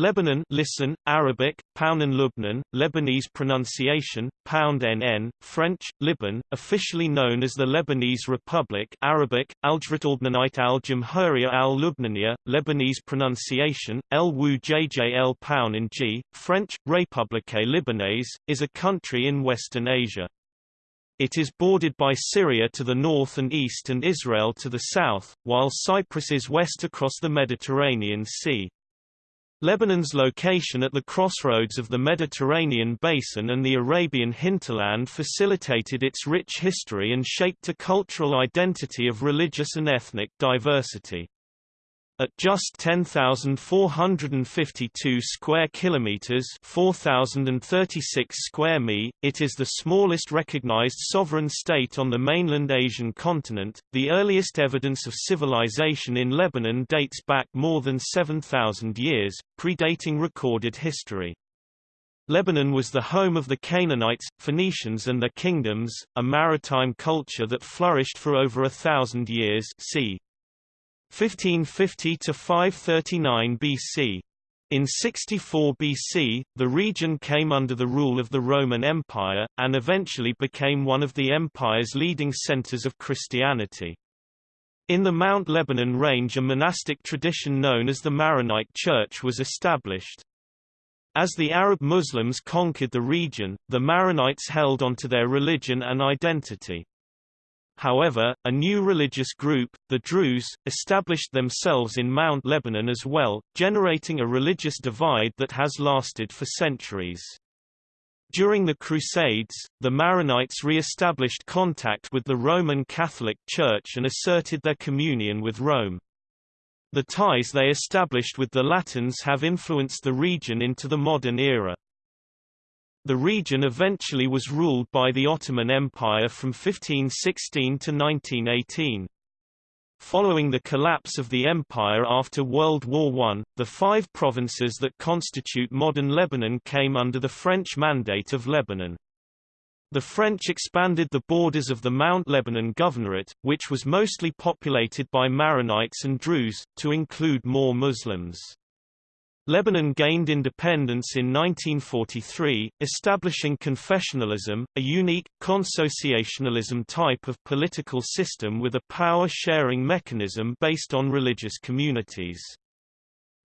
Lebanon listen, Arabic, Paunan Lubnan, Lebanese pronunciation, Pound NN, French, Liban, officially known as the Lebanese Republic Arabic, Aljratalbnanite al-Jamhuriya al Lubnania, Lebanese pronunciation, El Wu JJL Paunan G, French, République Libanaise, is a country in Western Asia. It is bordered by Syria to the north and east and Israel to the south, while Cyprus is west across the Mediterranean Sea. Lebanon's location at the crossroads of the Mediterranean basin and the Arabian hinterland facilitated its rich history and shaped a cultural identity of religious and ethnic diversity. At just 10,452 square kilometers, 4,036 square mi, it is the smallest recognized sovereign state on the mainland Asian continent. The earliest evidence of civilization in Lebanon dates back more than 7,000 years, predating recorded history. Lebanon was the home of the Canaanites, Phoenicians and their kingdoms, a maritime culture that flourished for over a thousand years c. 1550 to 539 BC. In 64 BC, the region came under the rule of the Roman Empire, and eventually became one of the empire's leading centers of Christianity. In the Mount Lebanon range a monastic tradition known as the Maronite Church was established. As the Arab Muslims conquered the region, the Maronites held onto their religion and identity. However, a new religious group, the Druze, established themselves in Mount Lebanon as well, generating a religious divide that has lasted for centuries. During the Crusades, the Maronites re-established contact with the Roman Catholic Church and asserted their communion with Rome. The ties they established with the Latins have influenced the region into the modern era. The region eventually was ruled by the Ottoman Empire from 1516 to 1918. Following the collapse of the empire after World War I, the five provinces that constitute modern Lebanon came under the French Mandate of Lebanon. The French expanded the borders of the Mount Lebanon Governorate, which was mostly populated by Maronites and Druze, to include more Muslims. Lebanon gained independence in 1943, establishing confessionalism, a unique, consociationalism type of political system with a power-sharing mechanism based on religious communities.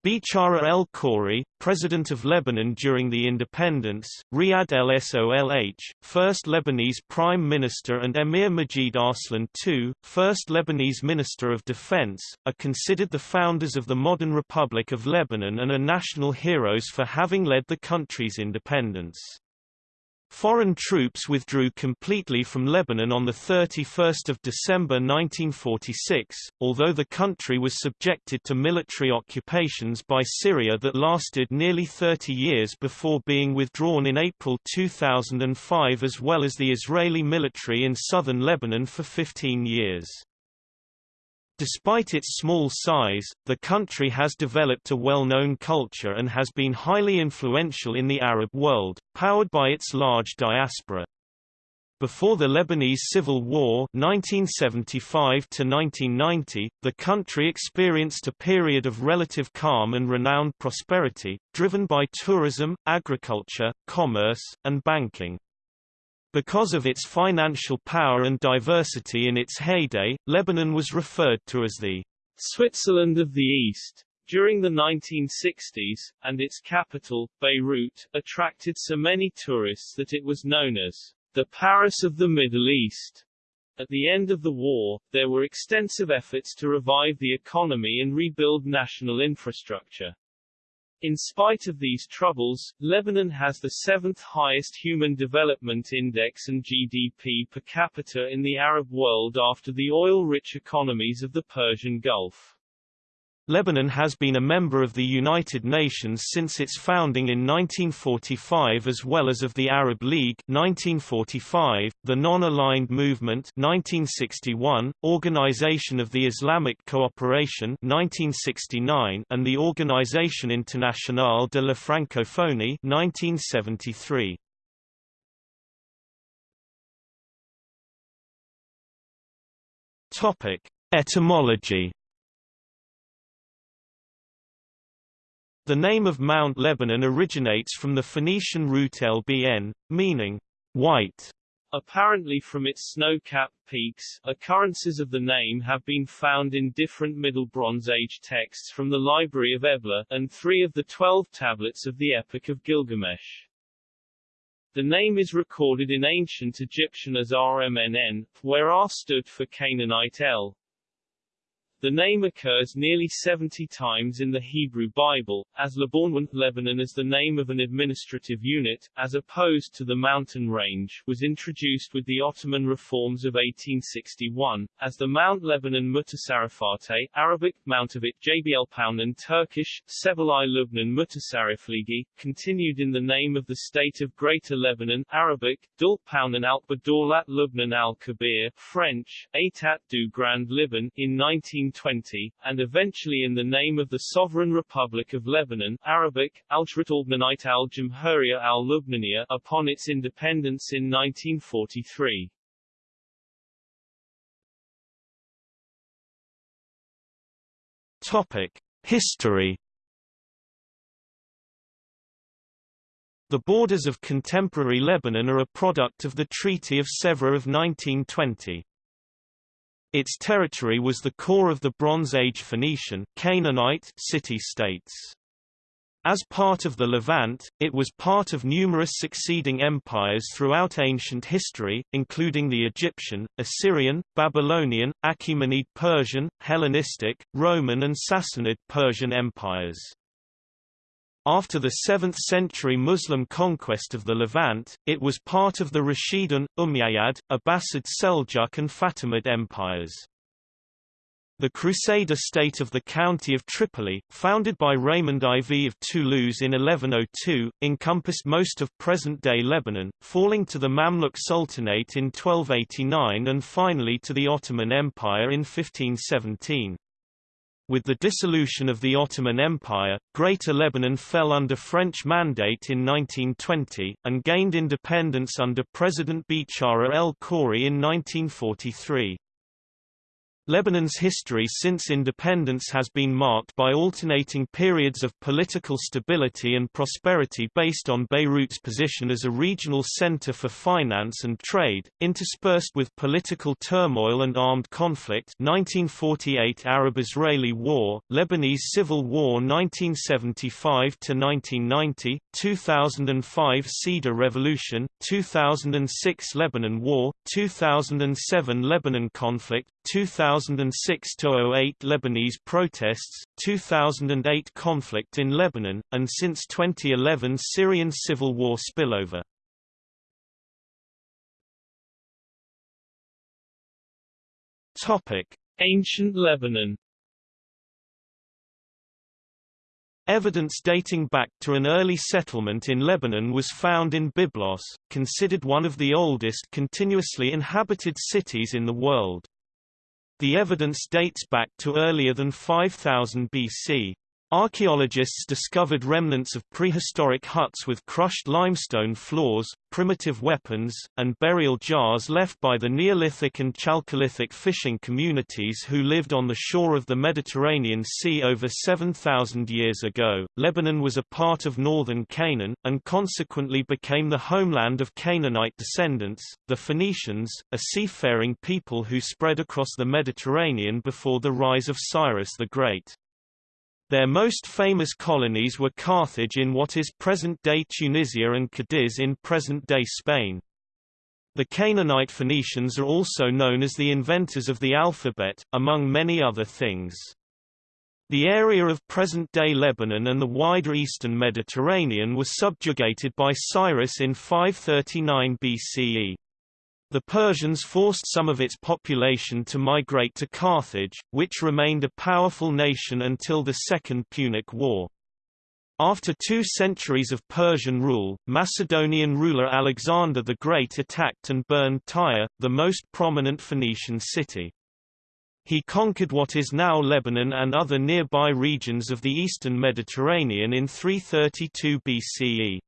Bichara el-Khoury, president of Lebanon during the independence, Riyad el-Solh, first Lebanese prime minister and Emir Majid Arslan II, first Lebanese minister of defense, are considered the founders of the modern Republic of Lebanon and are national heroes for having led the country's independence. Foreign troops withdrew completely from Lebanon on 31 December 1946, although the country was subjected to military occupations by Syria that lasted nearly 30 years before being withdrawn in April 2005 as well as the Israeli military in southern Lebanon for 15 years. Despite its small size, the country has developed a well-known culture and has been highly influential in the Arab world, powered by its large diaspora. Before the Lebanese Civil War 1975 -1990, the country experienced a period of relative calm and renowned prosperity, driven by tourism, agriculture, commerce, and banking. Because of its financial power and diversity in its heyday, Lebanon was referred to as the Switzerland of the East. During the 1960s, and its capital, Beirut, attracted so many tourists that it was known as the Paris of the Middle East. At the end of the war, there were extensive efforts to revive the economy and rebuild national infrastructure. In spite of these troubles, Lebanon has the seventh highest Human Development Index and GDP per capita in the Arab world after the oil-rich economies of the Persian Gulf. Lebanon has been a member of the United Nations since its founding in 1945 as well as of the Arab League 1945, the Non-Aligned Movement 1961, Organization of the Islamic Cooperation 1969 and the Organisation Internationale de la Francophonie 1973. Topic: Etymology The name of Mount Lebanon originates from the Phoenician root LBN, meaning white. Apparently from its snow-capped peaks, occurrences of the name have been found in different Middle Bronze Age texts from the Library of Ebla, and three of the twelve tablets of the Epic of Gilgamesh. The name is recorded in ancient Egyptian as Rmnn, where R stood for Canaanite El, the name occurs nearly 70 times in the Hebrew Bible, as Lebanon, Lebanon as the name of an administrative unit, as opposed to the mountain range, was introduced with the Ottoman reforms of 1861, as the Mount Lebanon Mutasarrifate, Arabic, Mountavit, Jbl Paunan Turkish, Sebalai Lubnan Mutasarrifligi, continued in the name of the state of Greater Lebanon, Arabic, Dul Paunan Al-Badorlat Lubnan Al-Kabir, French, Etat du Grand Liban, in 19 1920, and eventually in the name of the Sovereign Republic of Lebanon Arabic, Al-Shrat al-Bnanite al-Jamhuriya al-Lubnaniya upon its independence in 1943. Topic. History The borders of contemporary Lebanon are a product of the Treaty of Sèvres of 1920. Its territory was the core of the Bronze Age Phoenician Canaanite city-states. As part of the Levant, it was part of numerous succeeding empires throughout ancient history, including the Egyptian, Assyrian, Babylonian, Achaemenid Persian, Hellenistic, Roman and Sassanid Persian empires. After the 7th-century Muslim conquest of the Levant, it was part of the Rashidun, Umayyad, Abbasid Seljuk and Fatimid empires. The Crusader state of the county of Tripoli, founded by Raymond IV of Toulouse in 1102, encompassed most of present-day Lebanon, falling to the Mamluk Sultanate in 1289 and finally to the Ottoman Empire in 1517. With the dissolution of the Ottoman Empire, Greater Lebanon fell under French mandate in 1920, and gained independence under President Bichara el-Khoury in 1943. Lebanon's history since independence has been marked by alternating periods of political stability and prosperity based on Beirut's position as a regional center for finance and trade, interspersed with political turmoil and armed conflict 1948 Arab-Israeli War, Lebanese Civil War 1975–1990, 2005 Cedar Revolution, 2006 Lebanon War, 2007 Lebanon conflict, 2006–08 Lebanese protests, 2008 conflict in Lebanon, and since 2011 Syrian civil war spillover. Ancient Lebanon Evidence dating back to an early settlement in Lebanon was found in Byblos, considered one of the oldest continuously inhabited cities in the world. The evidence dates back to earlier than 5000 BC. Archaeologists discovered remnants of prehistoric huts with crushed limestone floors, primitive weapons, and burial jars left by the Neolithic and Chalcolithic fishing communities who lived on the shore of the Mediterranean Sea over 7,000 years ago. Lebanon was a part of northern Canaan, and consequently became the homeland of Canaanite descendants, the Phoenicians, a seafaring people who spread across the Mediterranean before the rise of Cyrus the Great. Their most famous colonies were Carthage in what is present-day Tunisia and Cadiz in present-day Spain. The Canaanite Phoenicians are also known as the inventors of the alphabet, among many other things. The area of present-day Lebanon and the wider eastern Mediterranean was subjugated by Cyrus in 539 BCE. The Persians forced some of its population to migrate to Carthage, which remained a powerful nation until the Second Punic War. After two centuries of Persian rule, Macedonian ruler Alexander the Great attacked and burned Tyre, the most prominent Phoenician city. He conquered what is now Lebanon and other nearby regions of the eastern Mediterranean in 332 BCE.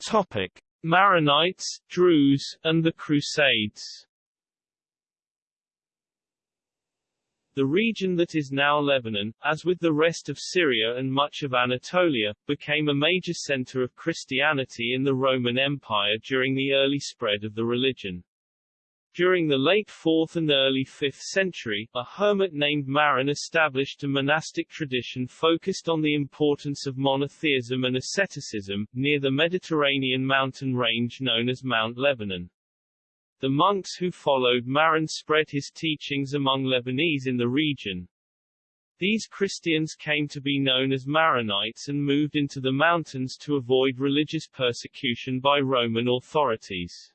Topic: Maronites, Druze, and the Crusades. The region that is now Lebanon, as with the rest of Syria and much of Anatolia, became a major center of Christianity in the Roman Empire during the early spread of the religion. During the late 4th and early 5th century, a hermit named Maron established a monastic tradition focused on the importance of monotheism and asceticism, near the Mediterranean mountain range known as Mount Lebanon. The monks who followed Maron spread his teachings among Lebanese in the region. These Christians came to be known as Maronites and moved into the mountains to avoid religious persecution by Roman authorities.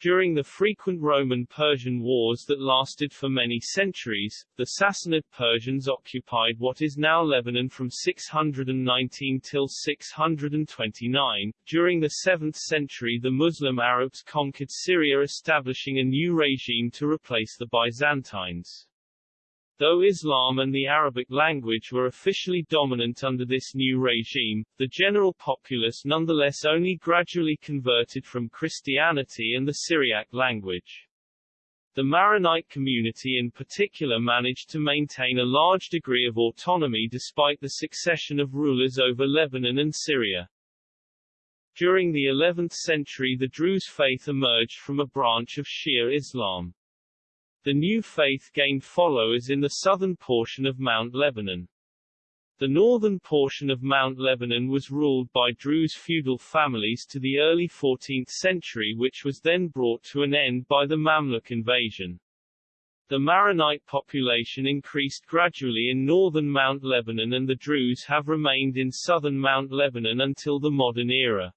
During the frequent Roman-Persian wars that lasted for many centuries, the Sassanid Persians occupied what is now Lebanon from 619 till 629. During the 7th century the Muslim Arabs conquered Syria establishing a new regime to replace the Byzantines. Though Islam and the Arabic language were officially dominant under this new regime, the general populace nonetheless only gradually converted from Christianity and the Syriac language. The Maronite community in particular managed to maintain a large degree of autonomy despite the succession of rulers over Lebanon and Syria. During the 11th century the Druze faith emerged from a branch of Shia Islam. The new faith gained followers in the southern portion of Mount Lebanon. The northern portion of Mount Lebanon was ruled by Druze feudal families to the early 14th century which was then brought to an end by the Mamluk invasion. The Maronite population increased gradually in northern Mount Lebanon and the Druze have remained in southern Mount Lebanon until the modern era.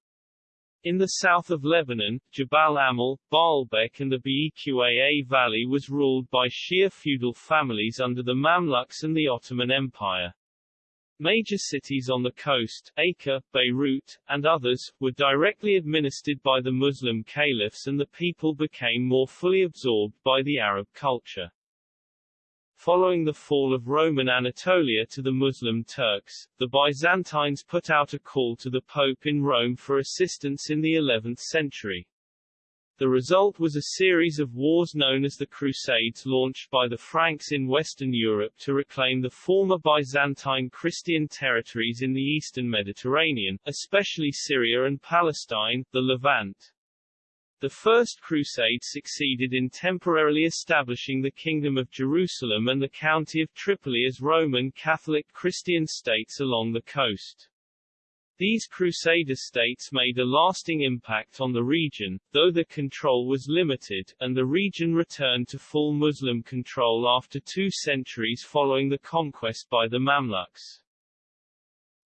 In the south of Lebanon, Jabal Amal, Baalbek and the Beqaa Valley was ruled by Shia feudal families under the Mamluks and the Ottoman Empire. Major cities on the coast, Acre, Beirut, and others, were directly administered by the Muslim caliphs and the people became more fully absorbed by the Arab culture. Following the fall of Roman Anatolia to the Muslim Turks, the Byzantines put out a call to the Pope in Rome for assistance in the 11th century. The result was a series of wars known as the Crusades launched by the Franks in Western Europe to reclaim the former Byzantine Christian territories in the eastern Mediterranean, especially Syria and Palestine, the Levant. The First Crusade succeeded in temporarily establishing the Kingdom of Jerusalem and the County of Tripoli as Roman Catholic Christian states along the coast. These Crusader states made a lasting impact on the region, though the control was limited, and the region returned to full Muslim control after two centuries following the conquest by the Mamluks.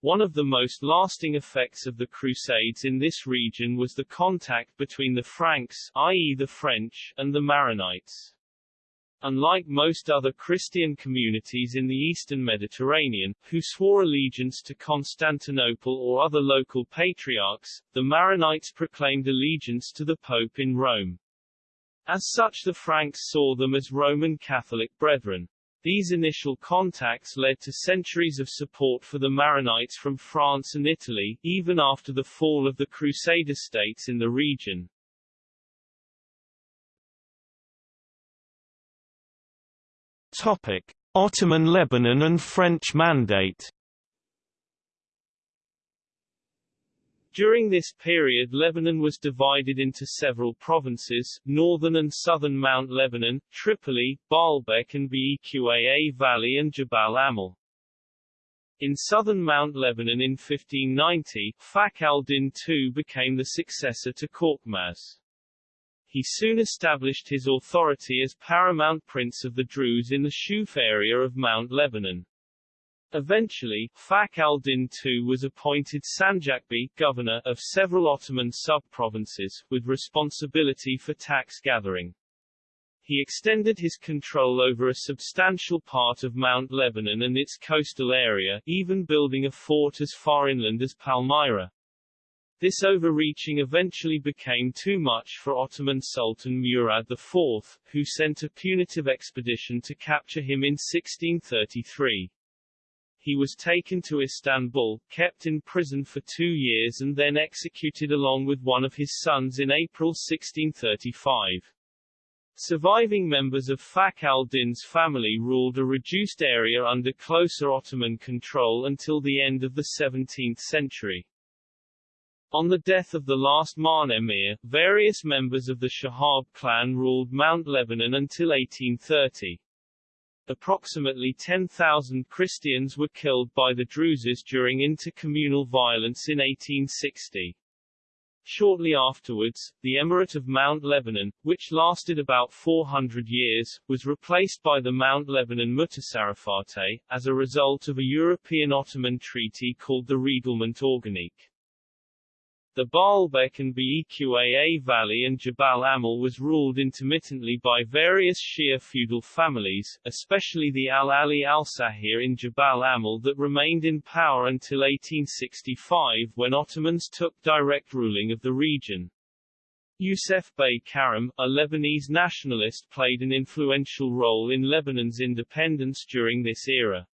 One of the most lasting effects of the Crusades in this region was the contact between the Franks i.e. the French, and the Maronites. Unlike most other Christian communities in the eastern Mediterranean, who swore allegiance to Constantinople or other local patriarchs, the Maronites proclaimed allegiance to the Pope in Rome. As such the Franks saw them as Roman Catholic brethren. These initial contacts led to centuries of support for the Maronites from France and Italy, even after the fall of the Crusader states in the region. Topic. Ottoman Lebanon and French Mandate During this period Lebanon was divided into several provinces, northern and southern Mount Lebanon, Tripoli, Baalbek and Beqaa Valley and Jabal Amal. In southern Mount Lebanon in 1590, Fakhr al-Din II became the successor to Korkmaz. He soon established his authority as paramount prince of the Druze in the Shuf area of Mount Lebanon. Eventually, Fakhr al-Din II was appointed Sanjaqbi governor of several Ottoman sub-provinces, with responsibility for tax gathering. He extended his control over a substantial part of Mount Lebanon and its coastal area, even building a fort as far inland as Palmyra. This overreaching eventually became too much for Ottoman Sultan Murad IV, who sent a punitive expedition to capture him in 1633 he was taken to Istanbul, kept in prison for two years and then executed along with one of his sons in April 1635. Surviving members of Fakhr al-Din's family ruled a reduced area under closer Ottoman control until the end of the 17th century. On the death of the last Ma'n emir, various members of the Shahab clan ruled Mount Lebanon until 1830. Approximately 10,000 Christians were killed by the Druzes during intercommunal violence in 1860. Shortly afterwards, the Emirate of Mount Lebanon, which lasted about 400 years, was replaced by the Mount Lebanon Mutasarrifate, as a result of a European-Ottoman treaty called the Reglement Organique. The Baalbek and Beqaa Valley and Jabal Amal was ruled intermittently by various Shia feudal families, especially the Al-Ali al-Sahir in Jabal Amal that remained in power until 1865 when Ottomans took direct ruling of the region. Youssef Bey Karam, a Lebanese nationalist played an influential role in Lebanon's independence during this era.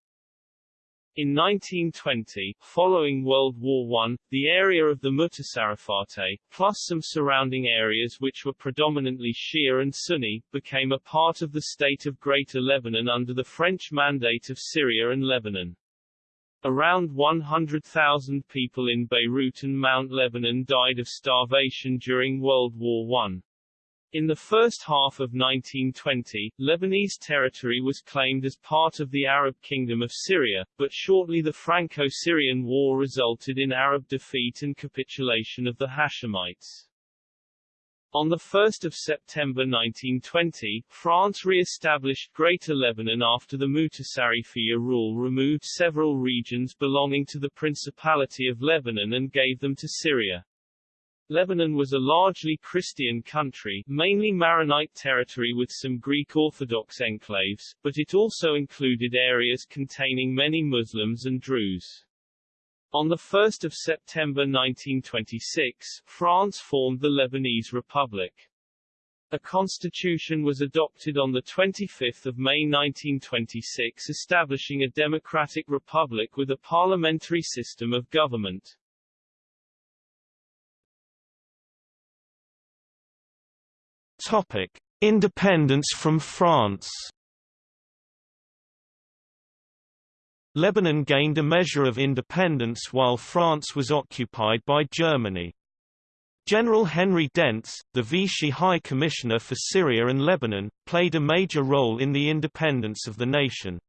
In 1920, following World War I, the area of the Mutasarrifate, plus some surrounding areas which were predominantly Shia and Sunni, became a part of the state of Greater Lebanon under the French Mandate of Syria and Lebanon. Around 100,000 people in Beirut and Mount Lebanon died of starvation during World War I. In the first half of 1920, Lebanese territory was claimed as part of the Arab Kingdom of Syria, but shortly the Franco-Syrian War resulted in Arab defeat and capitulation of the Hashemites. On 1 September 1920, France re-established Greater Lebanon after the Mutasarrifiyya rule removed several regions belonging to the Principality of Lebanon and gave them to Syria. Lebanon was a largely Christian country, mainly Maronite territory with some Greek Orthodox enclaves, but it also included areas containing many Muslims and Druze. On 1 September 1926, France formed the Lebanese Republic. A constitution was adopted on 25 May 1926 establishing a democratic republic with a parliamentary system of government. Independence from France. Lebanon gained a measure of independence while France was occupied by Germany. General Henri Dentz, the Vichy High Commissioner for Syria and Lebanon, played a major role in the independence of the nation.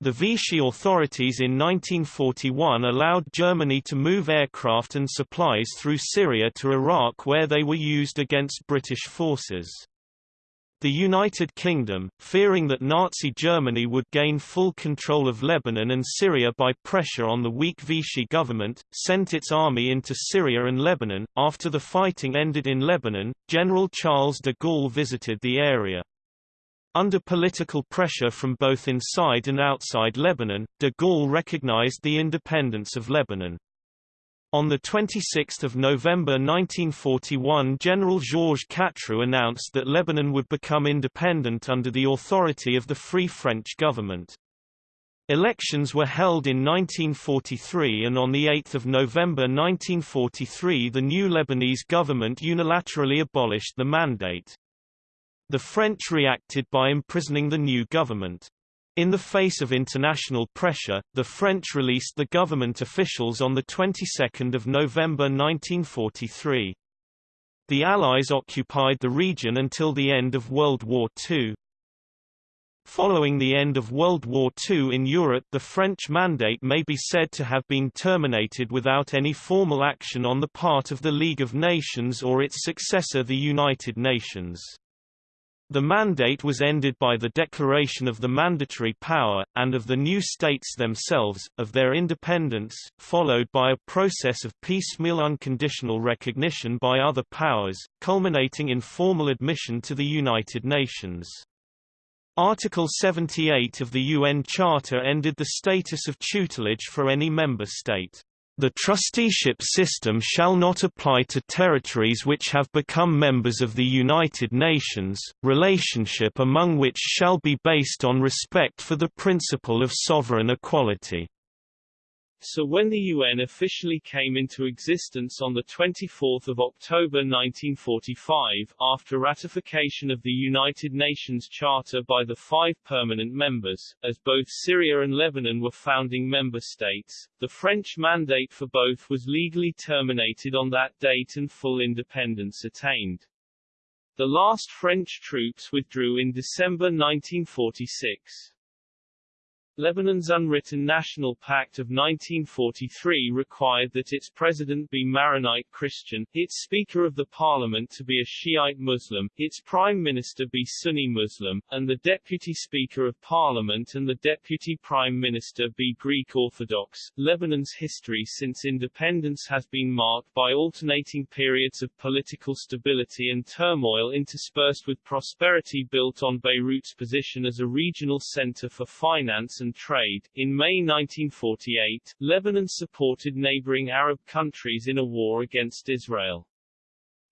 The Vichy authorities in 1941 allowed Germany to move aircraft and supplies through Syria to Iraq where they were used against British forces. The United Kingdom, fearing that Nazi Germany would gain full control of Lebanon and Syria by pressure on the weak Vichy government, sent its army into Syria and Lebanon. After the fighting ended in Lebanon, General Charles de Gaulle visited the area. Under political pressure from both inside and outside Lebanon, de Gaulle recognized the independence of Lebanon. On 26 November 1941 General Georges Catroux announced that Lebanon would become independent under the authority of the Free French government. Elections were held in 1943 and on 8 November 1943 the new Lebanese government unilaterally abolished the mandate. The French reacted by imprisoning the new government. In the face of international pressure, the French released the government officials on the 22nd of November 1943. The Allies occupied the region until the end of World War II. Following the end of World War II in Europe the French mandate may be said to have been terminated without any formal action on the part of the League of Nations or its successor the United Nations. The mandate was ended by the declaration of the mandatory power, and of the new states themselves, of their independence, followed by a process of piecemeal unconditional recognition by other powers, culminating in formal admission to the United Nations. Article 78 of the UN Charter ended the status of tutelage for any member state. The trusteeship system shall not apply to territories which have become members of the United Nations, relationship among which shall be based on respect for the principle of sovereign equality. So when the UN officially came into existence on 24 October 1945, after ratification of the United Nations Charter by the five permanent members, as both Syria and Lebanon were founding member states, the French mandate for both was legally terminated on that date and full independence attained. The last French troops withdrew in December 1946. Lebanon's unwritten National Pact of 1943 required that its president be Maronite Christian, its Speaker of the Parliament to be a Shiite Muslim, its Prime Minister be Sunni Muslim, and the Deputy Speaker of Parliament and the Deputy Prime Minister be Greek Orthodox. Lebanon's history since independence has been marked by alternating periods of political stability and turmoil interspersed with prosperity built on Beirut's position as a regional center for finance and trade. In May 1948, Lebanon supported neighboring Arab countries in a war against Israel.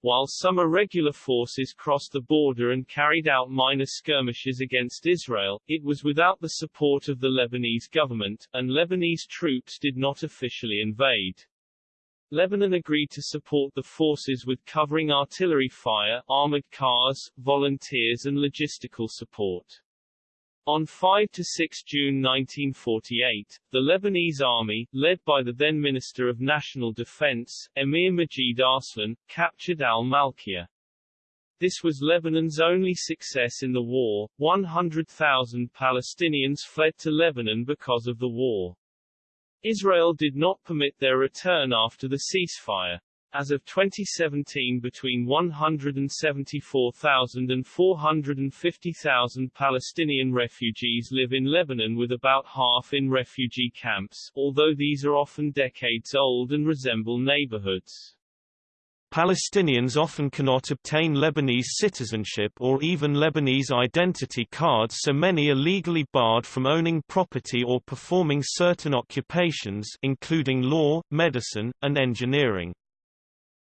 While some irregular forces crossed the border and carried out minor skirmishes against Israel, it was without the support of the Lebanese government, and Lebanese troops did not officially invade. Lebanon agreed to support the forces with covering artillery fire, armored cars, volunteers and logistical support. On 5–6 June 1948, the Lebanese army, led by the then Minister of National Defense, Emir Majid Arslan, captured al-Malkiya. This was Lebanon's only success in the war. 100,000 Palestinians fled to Lebanon because of the war. Israel did not permit their return after the ceasefire. As of 2017 between 174,000 and 450,000 Palestinian refugees live in Lebanon with about half in refugee camps, although these are often decades old and resemble neighborhoods. Palestinians often cannot obtain Lebanese citizenship or even Lebanese identity cards so many are legally barred from owning property or performing certain occupations including law, medicine, and engineering.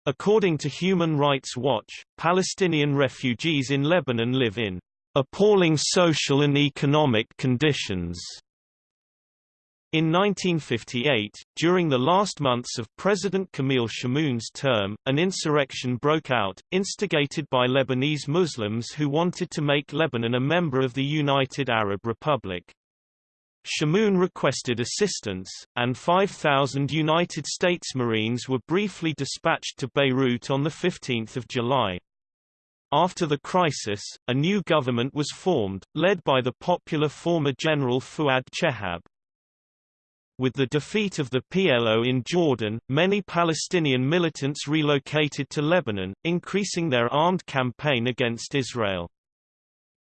According to Human Rights Watch, Palestinian refugees in Lebanon live in appalling social and economic conditions. In 1958, during the last months of President Camille Chamoun's term, an insurrection broke out, instigated by Lebanese Muslims who wanted to make Lebanon a member of the United Arab Republic. Chamoun requested assistance, and 5,000 United States Marines were briefly dispatched to Beirut on 15 July. After the crisis, a new government was formed, led by the popular former General Fuad Chehab. With the defeat of the PLO in Jordan, many Palestinian militants relocated to Lebanon, increasing their armed campaign against Israel.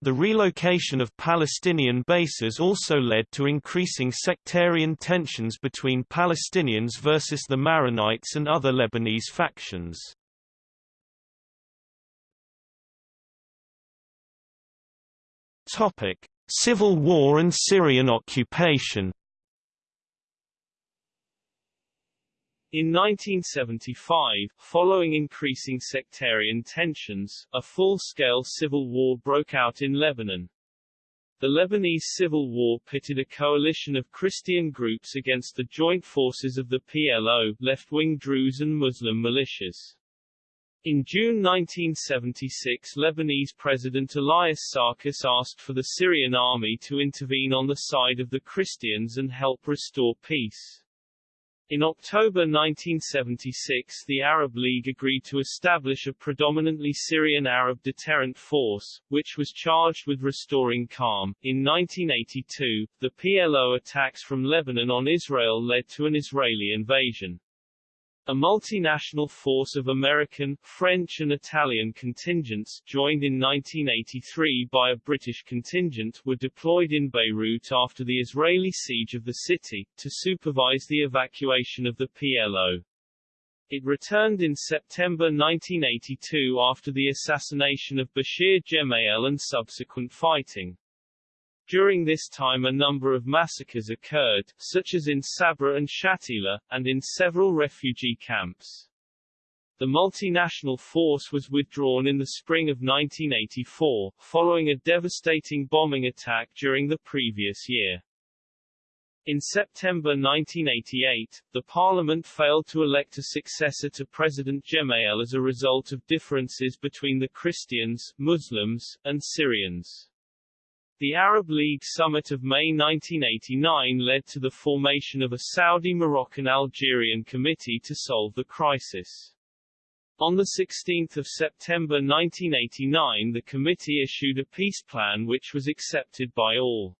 The relocation of Palestinian bases also led to increasing sectarian tensions between Palestinians versus the Maronites and other Lebanese factions. Civil War and Syrian occupation In 1975, following increasing sectarian tensions, a full-scale civil war broke out in Lebanon. The Lebanese Civil War pitted a coalition of Christian groups against the joint forces of the PLO, left-wing Druze and Muslim militias. In June 1976 Lebanese President Elias Sarkis asked for the Syrian army to intervene on the side of the Christians and help restore peace. In October 1976 the Arab League agreed to establish a predominantly Syrian Arab deterrent force, which was charged with restoring calm. In 1982, the PLO attacks from Lebanon on Israel led to an Israeli invasion. A multinational force of American, French and Italian contingents, joined in 1983 by a British contingent, were deployed in Beirut after the Israeli siege of the city, to supervise the evacuation of the PLO. It returned in September 1982 after the assassination of Bashir Gemayel and subsequent fighting. During this time a number of massacres occurred, such as in Sabra and Shatila, and in several refugee camps. The multinational force was withdrawn in the spring of 1984, following a devastating bombing attack during the previous year. In September 1988, the parliament failed to elect a successor to President Gemayel as a result of differences between the Christians, Muslims, and Syrians. The Arab League summit of May 1989 led to the formation of a Saudi-Moroccan-Algerian committee to solve the crisis. On 16 September 1989 the committee issued a peace plan which was accepted by all.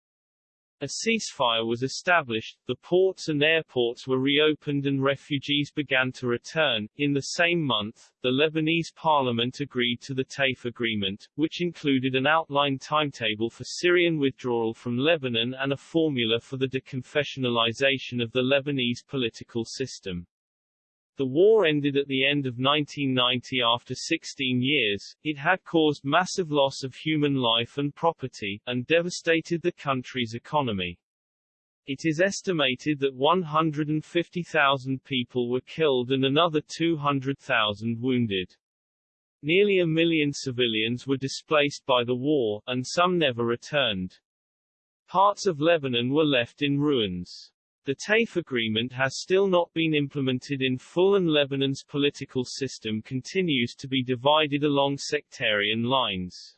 A ceasefire was established, the ports and airports were reopened and refugees began to return. In the same month, the Lebanese parliament agreed to the TAIF agreement, which included an outline timetable for Syrian withdrawal from Lebanon and a formula for the deconfessionalization of the Lebanese political system. The war ended at the end of 1990 after 16 years, it had caused massive loss of human life and property, and devastated the country's economy. It is estimated that 150,000 people were killed and another 200,000 wounded. Nearly a million civilians were displaced by the war, and some never returned. Parts of Lebanon were left in ruins. The TAIF agreement has still not been implemented in full and Lebanon's political system continues to be divided along sectarian lines.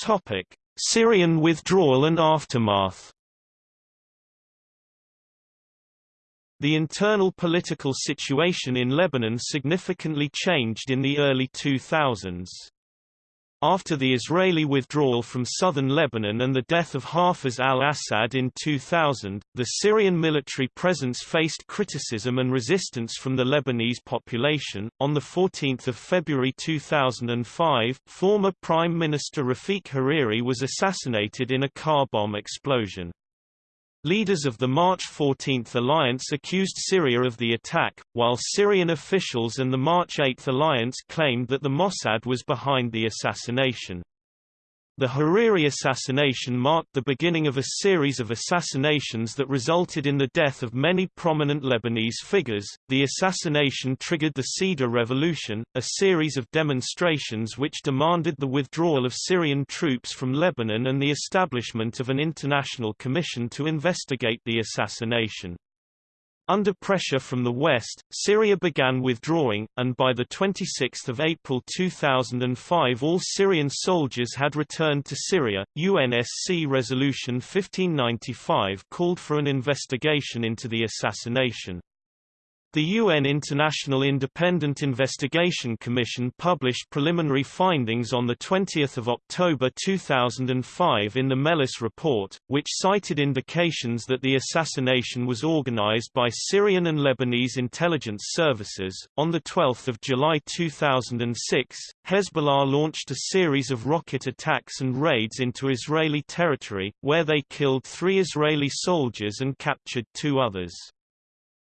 Topic: Syrian withdrawal and aftermath. The internal political situation in Lebanon significantly changed in the early 2000s. After the Israeli withdrawal from southern Lebanon and the death of Hafez al-Assad in 2000, the Syrian military presence faced criticism and resistance from the Lebanese population. On the 14th of February 2005, former Prime Minister Rafiq Hariri was assassinated in a car bomb explosion. Leaders of the March 14 alliance accused Syria of the attack, while Syrian officials and the March 8 alliance claimed that the Mossad was behind the assassination. The Hariri assassination marked the beginning of a series of assassinations that resulted in the death of many prominent Lebanese figures. The assassination triggered the Cedar Revolution, a series of demonstrations which demanded the withdrawal of Syrian troops from Lebanon and the establishment of an international commission to investigate the assassination. Under pressure from the West, Syria began withdrawing, and by 26 April 2005 all Syrian soldiers had returned to Syria. UNSC Resolution 1595 called for an investigation into the assassination. The UN International Independent Investigation Commission published preliminary findings on 20 October 2005 in the Mehlis report, which cited indications that the assassination was organized by Syrian and Lebanese intelligence services. On 12 July 2006, Hezbollah launched a series of rocket attacks and raids into Israeli territory, where they killed three Israeli soldiers and captured two others.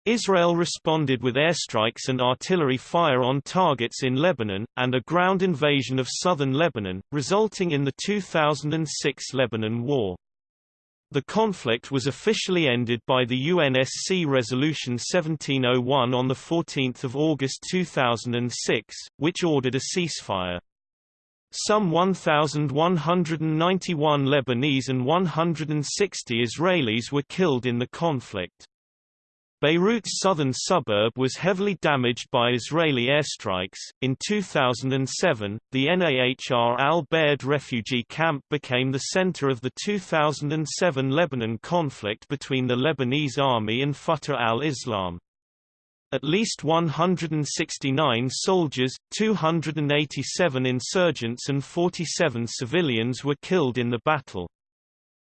Israel responded with airstrikes and artillery fire on targets in Lebanon, and a ground invasion of southern Lebanon, resulting in the 2006 Lebanon War. The conflict was officially ended by the UNSC Resolution 1701 on 14 August 2006, which ordered a ceasefire. Some 1,191 Lebanese and 160 Israelis were killed in the conflict. Beirut's southern suburb was heavily damaged by Israeli airstrikes. In 2007, the Nahr al Bared refugee camp became the center of the 2007 Lebanon conflict between the Lebanese army and Fatah al-Islam. At least 169 soldiers, 287 insurgents and 47 civilians were killed in the battle.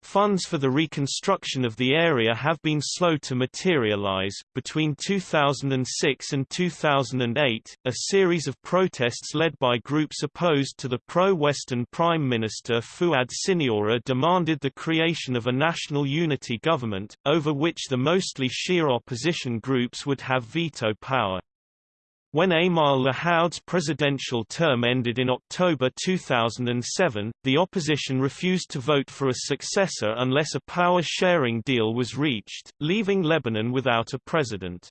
Funds for the reconstruction of the area have been slow to materialize. Between 2006 and 2008, a series of protests led by groups opposed to the pro-Western Prime Minister Fuad Siniora demanded the creation of a national unity government, over which the mostly Shia opposition groups would have veto power. When Emile Lahoud's presidential term ended in October 2007, the opposition refused to vote for a successor unless a power-sharing deal was reached, leaving Lebanon without a president.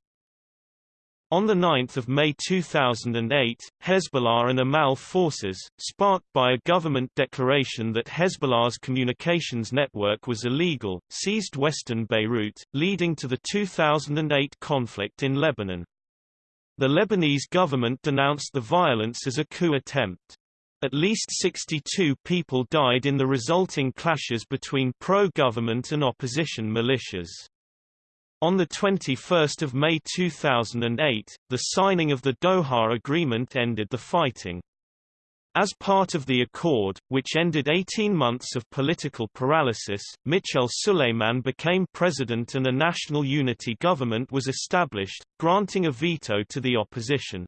On 9 May 2008, Hezbollah and Amal forces, sparked by a government declaration that Hezbollah's communications network was illegal, seized western Beirut, leading to the 2008 conflict in Lebanon. The Lebanese government denounced the violence as a coup attempt. At least 62 people died in the resulting clashes between pro-government and opposition militias. On 21 May 2008, the signing of the Doha Agreement ended the fighting. As part of the accord, which ended 18 months of political paralysis, Michel Suleiman became president and a national unity government was established, granting a veto to the opposition.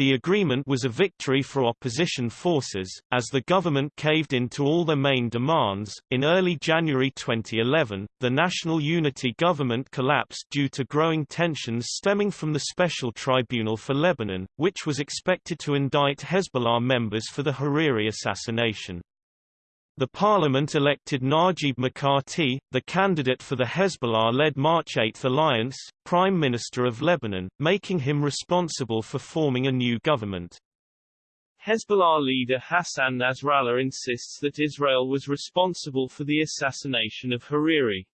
The agreement was a victory for opposition forces, as the government caved in to all their main demands. In early January 2011, the National Unity government collapsed due to growing tensions stemming from the Special Tribunal for Lebanon, which was expected to indict Hezbollah members for the Hariri assassination. The parliament elected Najib Mikati, the candidate for the Hezbollah-led March 8 alliance, Prime Minister of Lebanon, making him responsible for forming a new government. Hezbollah leader Hassan Nasrallah insists that Israel was responsible for the assassination of Hariri.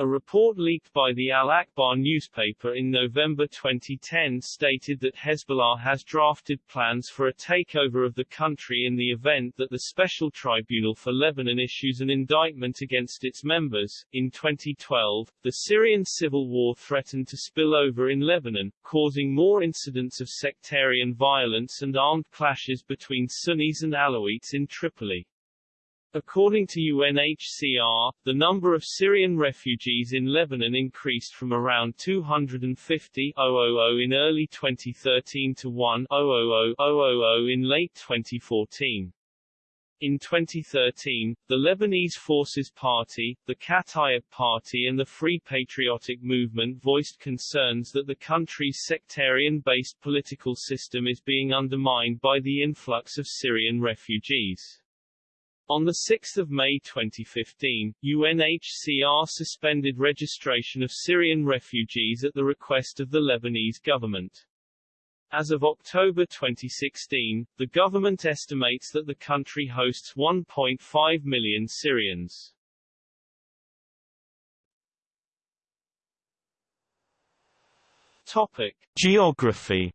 A report leaked by the Al-Akhbar newspaper in November 2010 stated that Hezbollah has drafted plans for a takeover of the country in the event that the Special Tribunal for Lebanon issues an indictment against its members. In 2012, the Syrian civil war threatened to spill over in Lebanon, causing more incidents of sectarian violence and armed clashes between Sunnis and Alawites in Tripoli. According to UNHCR, the number of Syrian refugees in Lebanon increased from around 250 in early 2013 to 1 000 000 in late 2014. In 2013, the Lebanese Forces Party, the Kataib Party and the Free Patriotic Movement voiced concerns that the country's sectarian-based political system is being undermined by the influx of Syrian refugees. On 6 May 2015, UNHCR suspended registration of Syrian refugees at the request of the Lebanese government. As of October 2016, the government estimates that the country hosts 1.5 million Syrians. Topic: Geography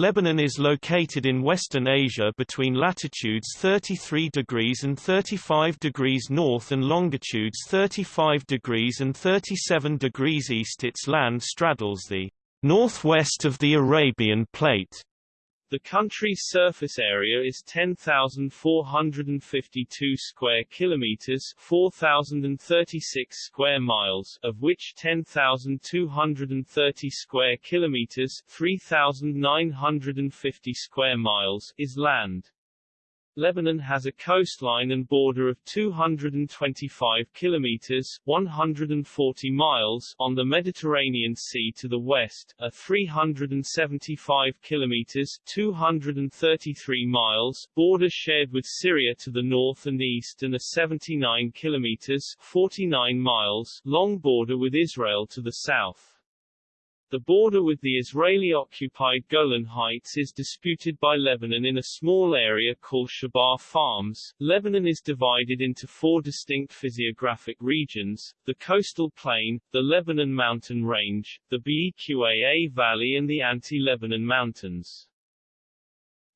Lebanon is located in Western Asia between latitudes 33 degrees and 35 degrees north and longitudes 35 degrees and 37 degrees east. Its land straddles the northwest of the Arabian Plate. The country's surface area is 10,452 square kilometers, 4,036 square miles, of which 10,230 square kilometers, 3,950 square miles is land. Lebanon has a coastline and border of 225 kilometers 140 miles on the Mediterranean Sea to the west, a 375 kilometers 233 miles border shared with Syria to the north and east and a 79 kilometers 49 miles long border with Israel to the south. The border with the Israeli-occupied Golan Heights is disputed by Lebanon in a small area called Shebaa Farms. Lebanon is divided into four distinct physiographic regions, the coastal plain, the Lebanon mountain range, the Beqaa Valley and the Anti-Lebanon Mountains.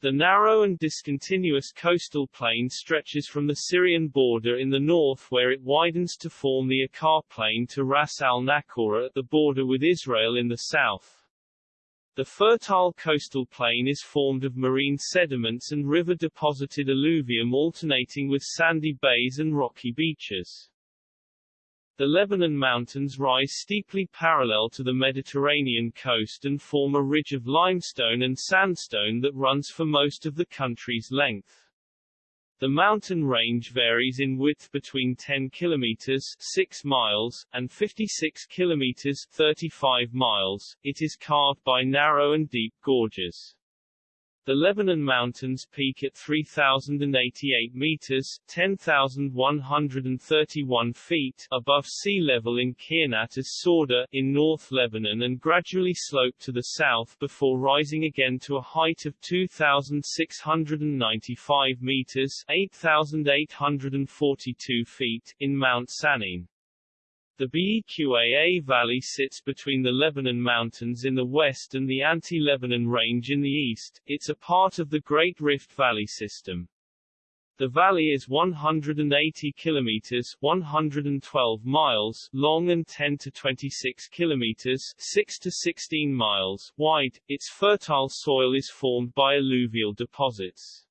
The narrow and discontinuous coastal plain stretches from the Syrian border in the north where it widens to form the Akkar Plain to Ras al-Naqoura at the border with Israel in the south. The fertile coastal plain is formed of marine sediments and river-deposited alluvium alternating with sandy bays and rocky beaches. The Lebanon Mountains rise steeply parallel to the Mediterranean coast and form a ridge of limestone and sandstone that runs for most of the country's length. The mountain range varies in width between 10 kilometers 6 miles and 56 kilometers 35 miles. It is carved by narrow and deep gorges. The Lebanon Mountains peak at 3,088 meters 10,131 feet above sea level in Qurnat as-Sawda in North Lebanon and gradually slope to the south before rising again to a height of 2,695 meters 8,842 feet in Mount Sannine. The Beqaa Valley sits between the Lebanon Mountains in the west and the Anti-Lebanon Range in the east. It's a part of the Great Rift Valley system. The valley is 180 kilometers 112 miles long and 10 to 26 kilometers 6 to 16 miles wide. Its fertile soil is formed by alluvial deposits.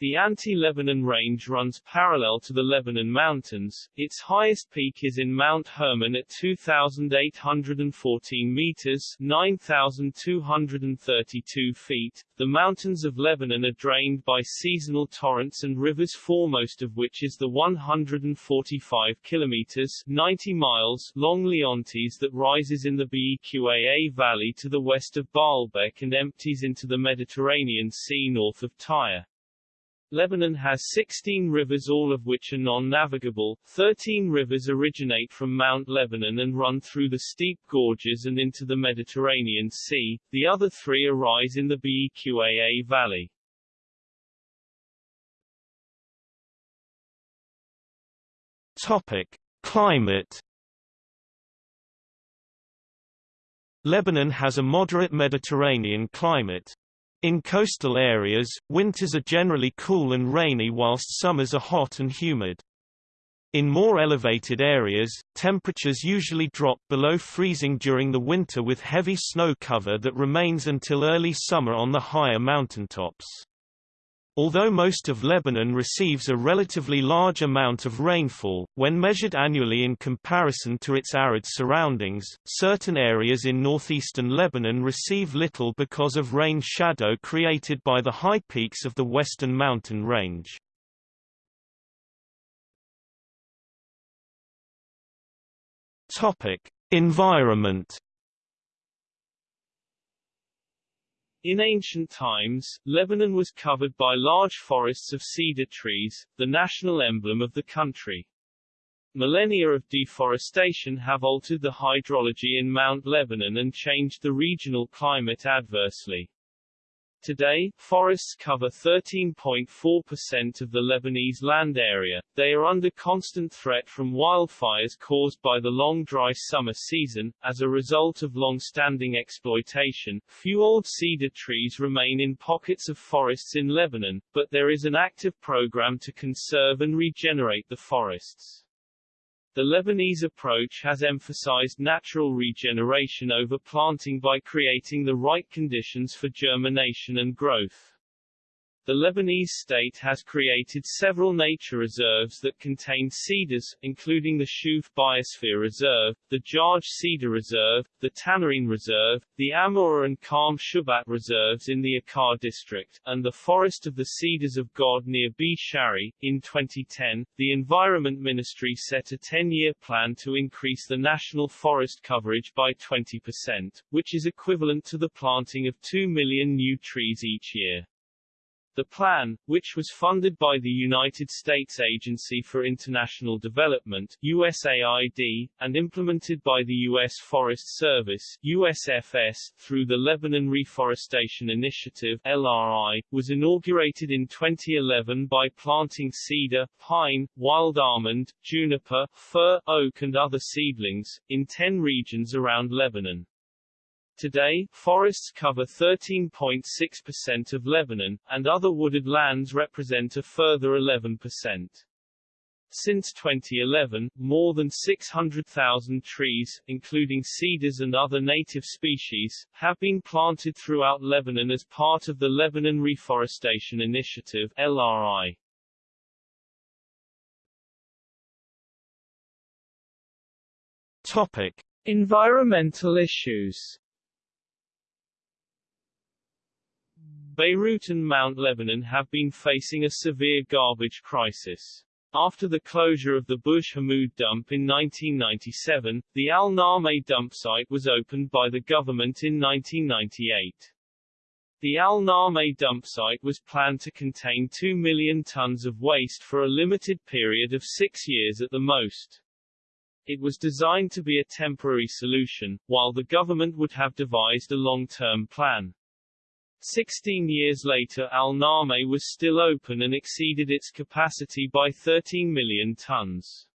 The Anti-Lebanon Range runs parallel to the Lebanon Mountains. Its highest peak is in Mount Hermon at 2,814 meters 9,232 feet. The mountains of Lebanon are drained by seasonal torrents and rivers foremost of which is the 145 kilometers 90 miles long Leontes that rises in the Beqaa Valley to the west of Baalbek and empties into the Mediterranean Sea north of Tyre. Lebanon has 16 rivers all of which are non-navigable, 13 rivers originate from Mount Lebanon and run through the steep gorges and into the Mediterranean Sea, the other three arise in the Beqaa Valley. Topic. Climate Lebanon has a moderate Mediterranean climate. In coastal areas, winters are generally cool and rainy whilst summers are hot and humid. In more elevated areas, temperatures usually drop below freezing during the winter with heavy snow cover that remains until early summer on the higher mountaintops. Although most of Lebanon receives a relatively large amount of rainfall, when measured annually in comparison to its arid surroundings, certain areas in northeastern Lebanon receive little because of rain shadow created by the high peaks of the western mountain range. Topic: Environment In ancient times, Lebanon was covered by large forests of cedar trees, the national emblem of the country. Millennia of deforestation have altered the hydrology in Mount Lebanon and changed the regional climate adversely. Today, forests cover 13.4% of the Lebanese land area. They are under constant threat from wildfires caused by the long dry summer season. As a result of long-standing exploitation, few old cedar trees remain in pockets of forests in Lebanon, but there is an active program to conserve and regenerate the forests. The Lebanese approach has emphasized natural regeneration over planting by creating the right conditions for germination and growth. The Lebanese state has created several nature reserves that contain cedars, including the Shouf Biosphere Reserve, the Jaj Cedar Reserve, the Tannourine Reserve, the Ammouaa and Karm Shubat Reserves in the Akkar district, and the Forest of the Cedars of God near Bsharri. In 2010, the Environment Ministry set a 10-year plan to increase the national forest coverage by 20%, which is equivalent to the planting of 2 million new trees each year. The plan, which was funded by the United States Agency for International Development USAID, and implemented by the U.S. Forest Service USFS, through the Lebanon Reforestation Initiative LRI, was inaugurated in 2011 by planting cedar, pine, wild almond, juniper, fir, oak and other seedlings, in 10 regions around Lebanon. Today, forests cover 13.6% of Lebanon, and other wooded lands represent a further 11%. Since 2011, more than 600,000 trees, including cedars and other native species, have been planted throughout Lebanon as part of the Lebanon Reforestation Initiative LRI. Topic: Environmental issues Beirut and Mount Lebanon have been facing a severe garbage crisis. After the closure of the Bourj Hammoud dump in 1997, the Al Nameh dump site was opened by the government in 1998. The Al-Nameh dump site was planned to contain 2 million tons of waste for a limited period of six years at the most. It was designed to be a temporary solution, while the government would have devised a long-term plan. Sixteen years later Al-Nameh was still open and exceeded its capacity by 13 million tons.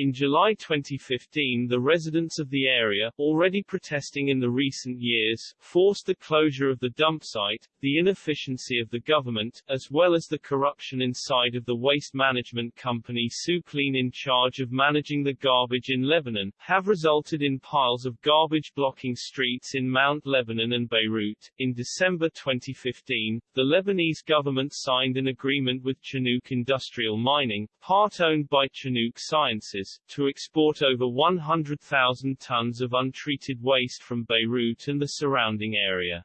In July 2015 the residents of the area, already protesting in the recent years, forced the closure of the dump site, the inefficiency of the government, as well as the corruption inside of the waste management company Sukleen in charge of managing the garbage in Lebanon, have resulted in piles of garbage blocking streets in Mount Lebanon and Beirut. In December 2015, the Lebanese government signed an agreement with Chinook Industrial Mining, part owned by Chinook Sciences, to export over 100,000 tons of untreated waste from Beirut and the surrounding area.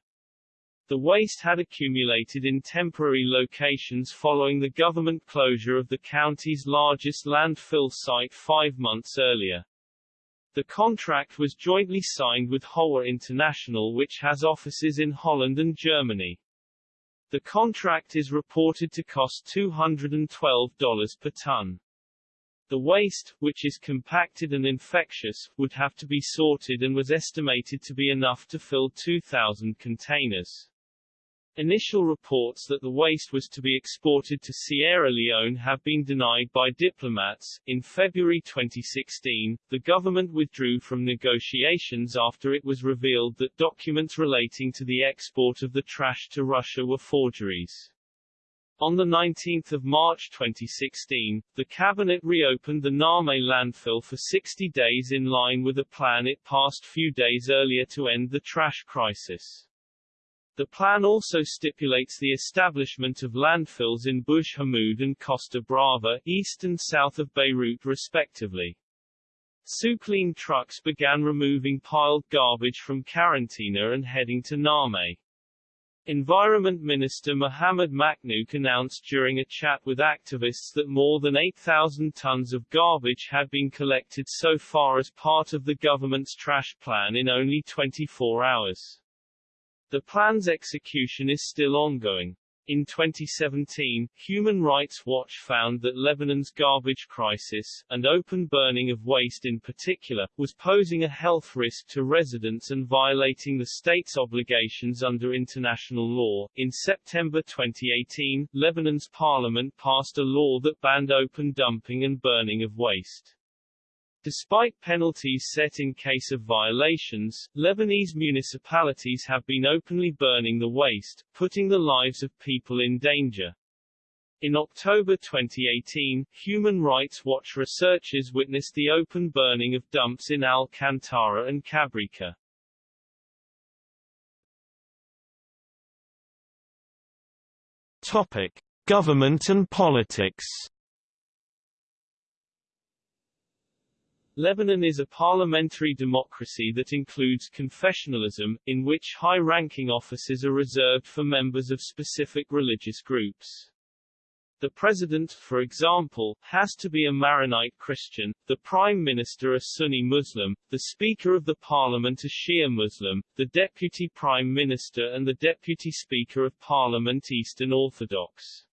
The waste had accumulated in temporary locations following the government closure of the county's largest landfill site five months earlier. The contract was jointly signed with Howa International which has offices in Holland and Germany. The contract is reported to cost $212 per ton. The waste, which is compacted and infectious, would have to be sorted and was estimated to be enough to fill 2,000 containers. Initial reports that the waste was to be exported to Sierra Leone have been denied by diplomats. In February 2016, the government withdrew from negotiations after it was revealed that documents relating to the export of the trash to Russia were forgeries. On 19 March 2016, the Cabinet reopened the Nameh landfill for 60 days in line with a plan it passed few days earlier to end the trash crisis. The plan also stipulates the establishment of landfills in Bourj Hammoud and Costa Brava, east and south of Beirut respectively. Sukleen trucks began removing piled garbage from Karantina and heading to Nameh. Environment Minister Mohammad Machnouk announced during a chat with activists that more than 8,000 tons of garbage had been collected so far as part of the government's trash plan in only 24 hours. The plan's execution is still ongoing. In 2017, Human Rights Watch found that Lebanon's garbage crisis, and open burning of waste in particular, was posing a health risk to residents and violating the state's obligations under international law. In September 2018, Lebanon's parliament passed a law that banned open dumping and burning of waste. Despite penalties set in case of violations, Lebanese municipalities have been openly burning the waste, putting the lives of people in danger. In October 2018, Human Rights Watch researchers witnessed the open burning of dumps in Al-Kantara and Kabrika. Topic: Government and politics. Lebanon is a parliamentary democracy that includes confessionalism, in which high-ranking offices are reserved for members of specific religious groups. The president, for example, has to be a Maronite Christian, the prime minister a Sunni Muslim, the speaker of the parliament a Shia Muslim, the deputy prime minister and the deputy speaker of parliament Eastern Orthodox.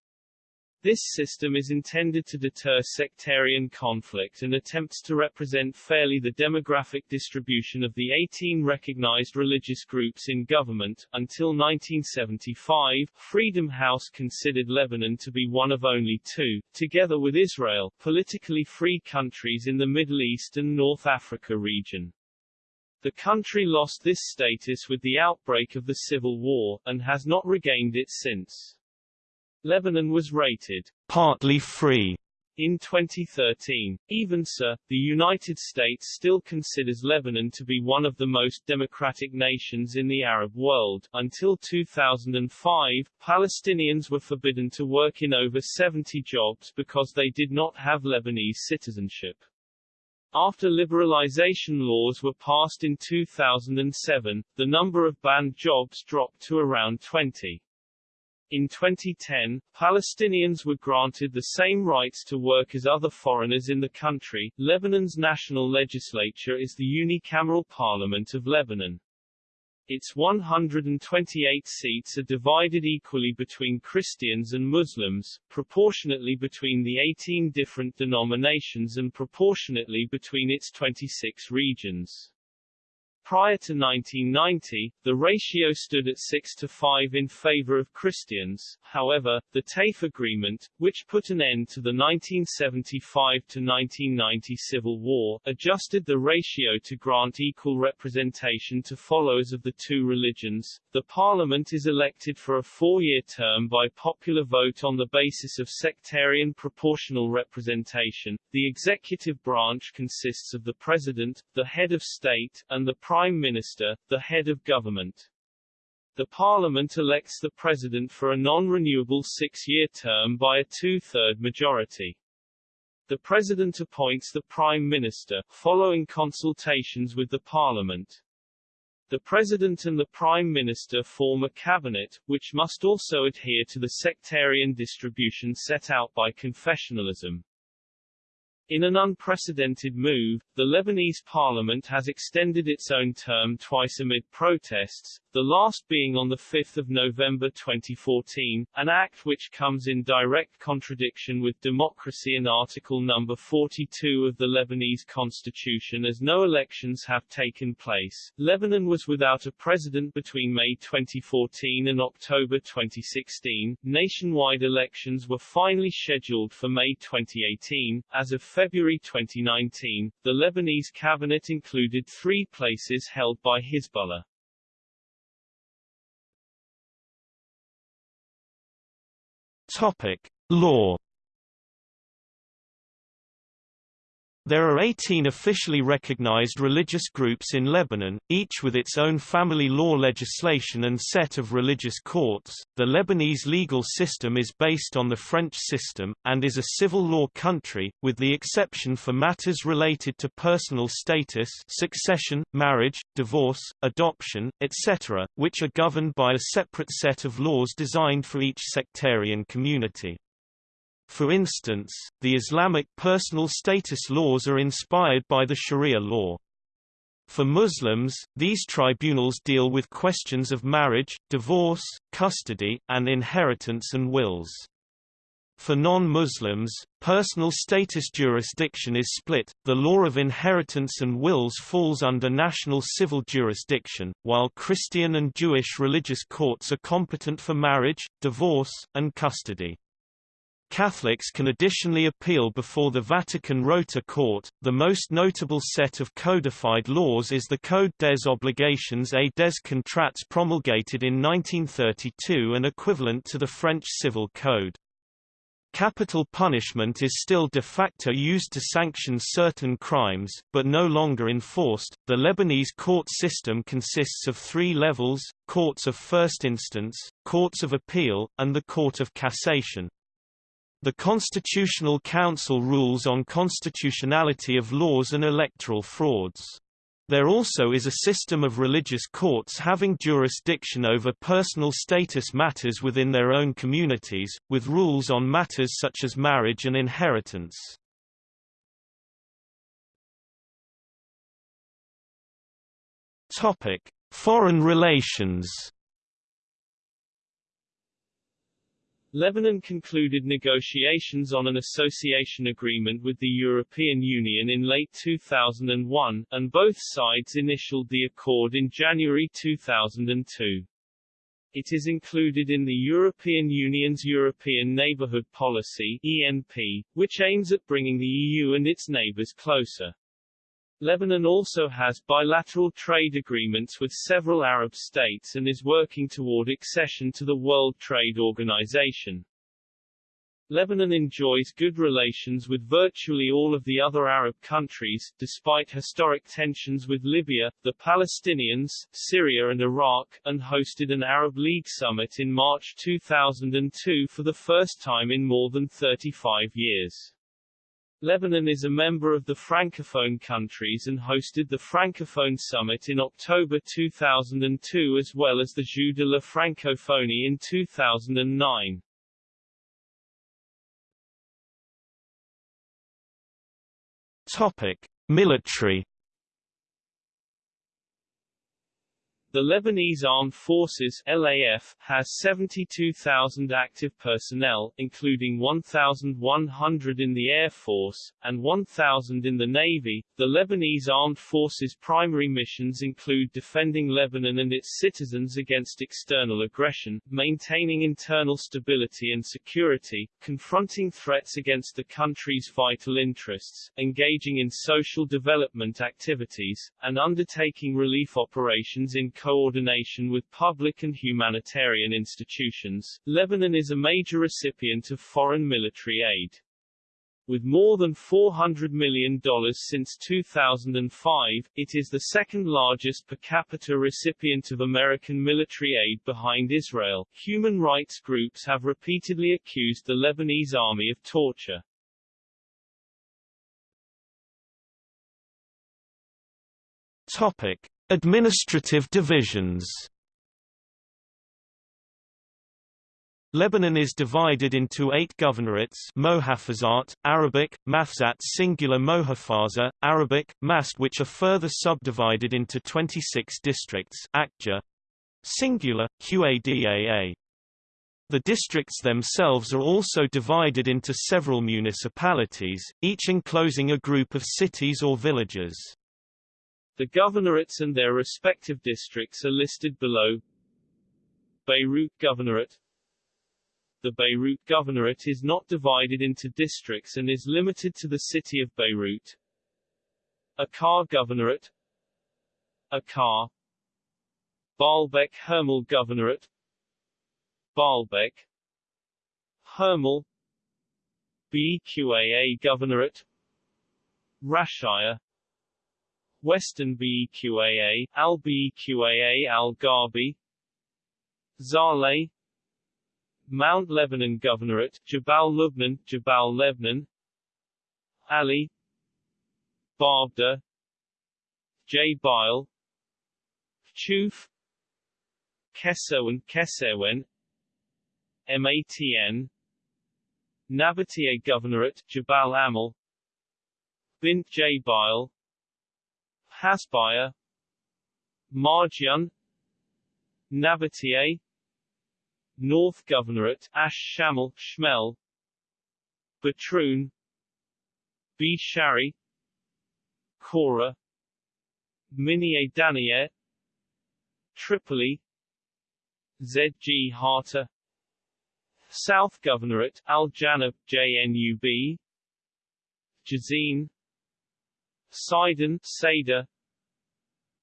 This system is intended to deter sectarian conflict and attempts to represent fairly the demographic distribution of the 18 recognized religious groups in government. Until 1975, Freedom House considered Lebanon to be one of only two, together with Israel, politically free countries in the Middle East and North Africa region. The country lost this status with the outbreak of the Civil War, and has not regained it since. Lebanon was rated partly free in 2013. Even so, the United States still considers Lebanon to be one of the most democratic nations in the Arab world. Until 2005, Palestinians were forbidden to work in over 70 jobs because they did not have Lebanese citizenship. After liberalization laws were passed in 2007, the number of banned jobs dropped to around 20. In 2010, Palestinians were granted the same rights to work as other foreigners in the country. Lebanon's national legislature is the unicameral parliament of Lebanon. Its 128 seats are divided equally between Christians and Muslims, proportionately between the 18 different denominations and proportionately between its 26 regions. Prior to 1990, the ratio stood at 6 to 5 in favor of Christians, however, the Taif agreement, which put an end to the 1975–1990 Civil War, adjusted the ratio to grant equal representation to followers of the two religions. The parliament is elected for a four-year term by popular vote on the basis of sectarian proportional representation. The executive branch consists of the president, the head of state, and the prime Prime Minister, the head of government. The Parliament elects the President for a non-renewable six-year term by a two-third majority. The President appoints the Prime Minister, following consultations with the Parliament. The President and the Prime Minister form a cabinet, which must also adhere to the sectarian distribution set out by confessionalism. In an unprecedented move, the Lebanese parliament has extended its own term twice amid protests, the last being on 5 November 2014, an act which comes in direct contradiction with democracy and Article No. 42 of the Lebanese constitution as no elections have taken place. Lebanon was without a president between May 2014 and October 2016. Nationwide elections were finally scheduled for May 2018. As of February 2019, the Lebanese cabinet included three places held by Hezbollah. Topic: Law There are 18 officially recognized religious groups in Lebanon, each with its own family law legislation and set of religious courts. The Lebanese legal system is based on the French system, and is a civil law country, with the exception for matters related to personal status succession, marriage, divorce, adoption, etc., which are governed by a separate set of laws designed for each sectarian community. For instance, the Islamic personal status laws are inspired by the Sharia law. For Muslims, these tribunals deal with questions of marriage, divorce, custody, and inheritance and wills. For non-Muslims, personal status jurisdiction is split, the law of inheritance and wills falls under national civil jurisdiction, while Christian and Jewish religious courts are competent for marriage, divorce, and custody. Catholics can additionally appeal before the Vatican Rota Court. The most notable set of codified laws is the Code des Obligations et des Contrats promulgated in 1932 and equivalent to the French Civil Code. Capital punishment is still de facto used to sanction certain crimes, but no longer enforced. The Lebanese court system consists of three levels courts of first instance, courts of appeal, and the Court of Cassation. The Constitutional Council rules on constitutionality of laws and electoral frauds. There also is a system of religious courts having jurisdiction over personal status matters within their own communities, with rules on matters such as marriage and inheritance. Foreign relations Lebanon concluded negotiations on an association agreement with the European Union in late 2001, and both sides initialed the accord in January 2002. It is included in the European Union's European Neighbourhood Policy ENP, which aims at bringing the EU and its neighbours closer. Lebanon also has bilateral trade agreements with several Arab states and is working toward accession to the World Trade Organization. Lebanon enjoys good relations with virtually all of the other Arab countries, despite historic tensions with Libya, the Palestinians, Syria and Iraq, and hosted an Arab League summit in March 2002 for the first time in more than 35 years. Lebanon is a member of the Francophone countries and hosted the Francophone Summit in October 2002 as well as the Jeux de la Francophonie in 2009. Topic: Military The Lebanese Armed Forces LAF has 72,000 active personnel, including 1,100 in the Air Force, and 1,000 in the Navy. The Lebanese Armed Forces' primary missions include defending Lebanon and its citizens against external aggression, maintaining internal stability and security, confronting threats against the country's vital interests, engaging in social development activities, and undertaking relief operations in coordination with public and humanitarian institutions, Lebanon is a major recipient of foreign military aid. With more than $400 million since 2005, it is the second largest per capita recipient of American military aid behind Israel. Human rights groups have repeatedly accused the Lebanese army of torture. Topic: Administrative divisions Lebanon is divided into eight governorates Mohafazat, Arabic, Mafzat singular Mohafaza, Arabic, Mast which are further subdivided into 26 districts Akja, singular, Qadaa. The districts themselves are also divided into several municipalities, each enclosing a group of cities or villages. The governorates and their respective districts are listed below. Beirut Governorate. The Beirut Governorate is not divided into districts and is limited to the city of Beirut. Akkar Governorate. Akkar Baalbek Hermel Governorate. Baalbek. Hermel. Beqaa Governorate. Rashaya Western BEQAA, Al BEQAA Al Gharbi. Zahle Mount Lebanon Governorate, Jabal Lubnan, Jabal Lebanon. Ali. Baabda J. Bile. Chouf Kesowen Kesewen. MATN Nabatieh Governorate, Jabal Amal. Bint Jbeil Hasbaya Marjan Nabatieh North Governorate Ash Shamel Shmel Batroun B. Shari Kora Minie Danier Tripoli Zgharta South Governorate Al Janab JNUB Jezzine Sidon, Seda,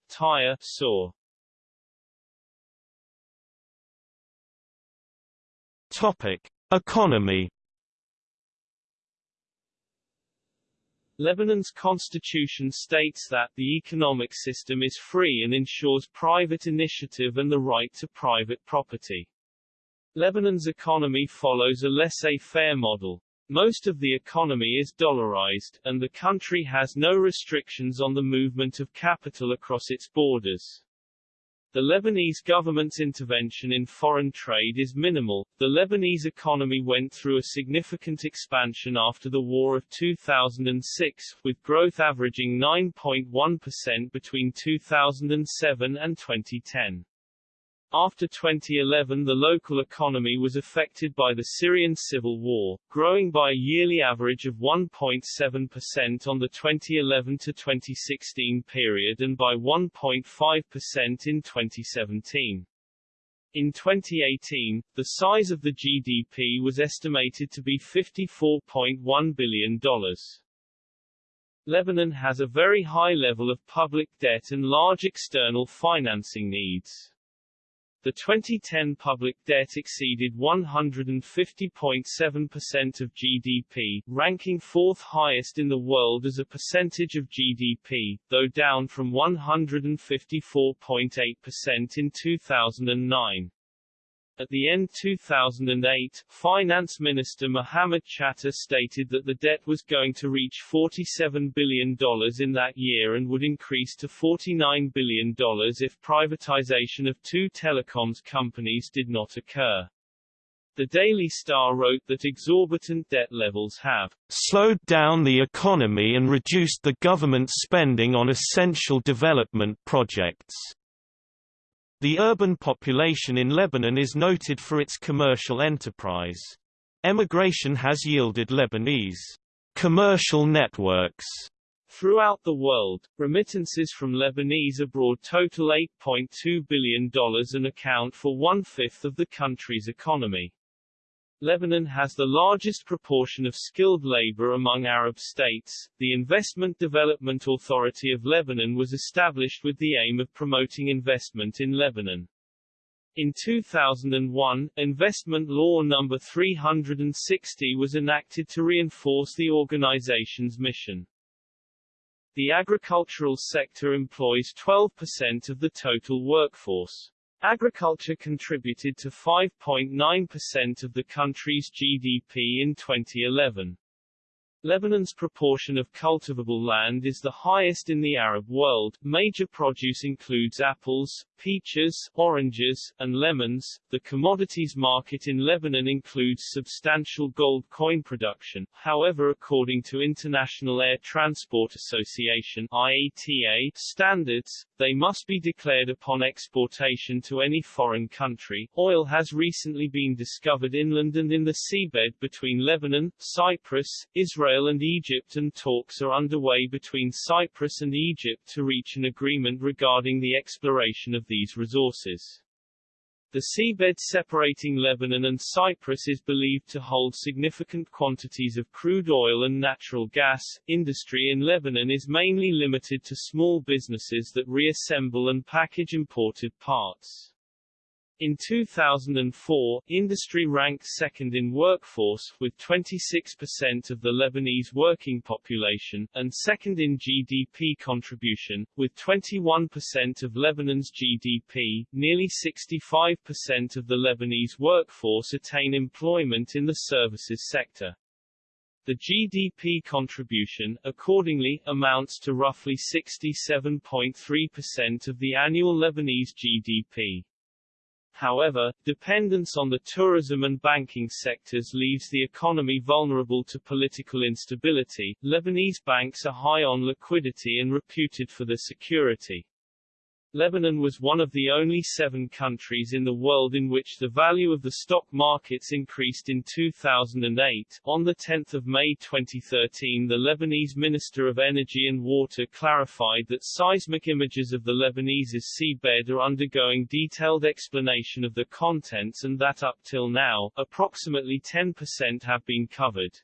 Tyre, Saw. Topic: Economy. Lebanon's constitution states that the economic system is free and ensures private initiative and the right to private property. Lebanon's economy follows a laissez-faire model. Most of the economy is dollarized, and the country has no restrictions on the movement of capital across its borders. The Lebanese government's intervention in foreign trade is minimal. The Lebanese economy went through a significant expansion after the War of 2006, with growth averaging 9.1% between 2007 and 2010. After 2011 the local economy was affected by the Syrian civil war, growing by a yearly average of 1.7% on the 2011-2016 period and by 1.5% in 2017. In 2018, the size of the GDP was estimated to be $54.1 billion. Lebanon has a very high level of public debt and large external financing needs. The 2010 public debt exceeded 150.7% of GDP, ranking fourth highest in the world as a percentage of GDP, though down from 154.8% in 2009. At the end 2008, Finance Minister Mohammed Chatah stated that the debt was going to reach $47 billion in that year and would increase to $49 billion if privatization of two telecoms companies did not occur. The Daily Star wrote that exorbitant debt levels have slowed down the economy and reduced the government spending on essential development projects. The urban population in Lebanon is noted for its commercial enterprise. Emigration has yielded Lebanese commercial networks Throughout the world, remittances from Lebanese abroad total $8.2 billion and account for one-fifth of the country's economy. Lebanon has the largest proportion of skilled labor among Arab states. The Investment Development Authority of Lebanon was established with the aim of promoting investment in Lebanon. In 2001, Investment Law No. 360 was enacted to reinforce the organization's mission. The agricultural sector employs 12% of the total workforce. Agriculture contributed to 5.9% of the country's GDP in 2011. Lebanon's proportion of cultivable land is the highest in the Arab world. Major produce includes apples, peaches, oranges, and lemons. The commodities market in Lebanon includes substantial gold coin production. However, according to International Air Transport Association IATA standards, they must be declared upon exportation to any foreign country. Oil has recently been discovered inland and in the seabed between Lebanon, Cyprus, Israel Israel and Egypt and talks are underway between Cyprus and Egypt to reach an agreement regarding the exploration of these resources. The seabed separating Lebanon and Cyprus is believed to hold significant quantities of crude oil and natural gas. Industry in Lebanon is mainly limited to small businesses that reassemble and package imported parts. In 2004, industry ranked second in workforce, with 26% of the Lebanese working population, and second in GDP contribution, with 21% of Lebanon's GDP. Nearly 65% of the Lebanese workforce attain employment in the services sector. The GDP contribution, accordingly, amounts to roughly 67.3% of the annual Lebanese GDP. However, dependence on the tourism and banking sectors leaves the economy vulnerable to political instability. Lebanese banks are high on liquidity and reputed for their security. Lebanon was one of the only seven countries in the world in which the value of the stock markets increased in 2008. On 10 May 2013 the Lebanese Minister of Energy and Water clarified that seismic images of the Lebanese seabed are undergoing detailed explanation of the contents and that up till now, approximately 10% have been covered.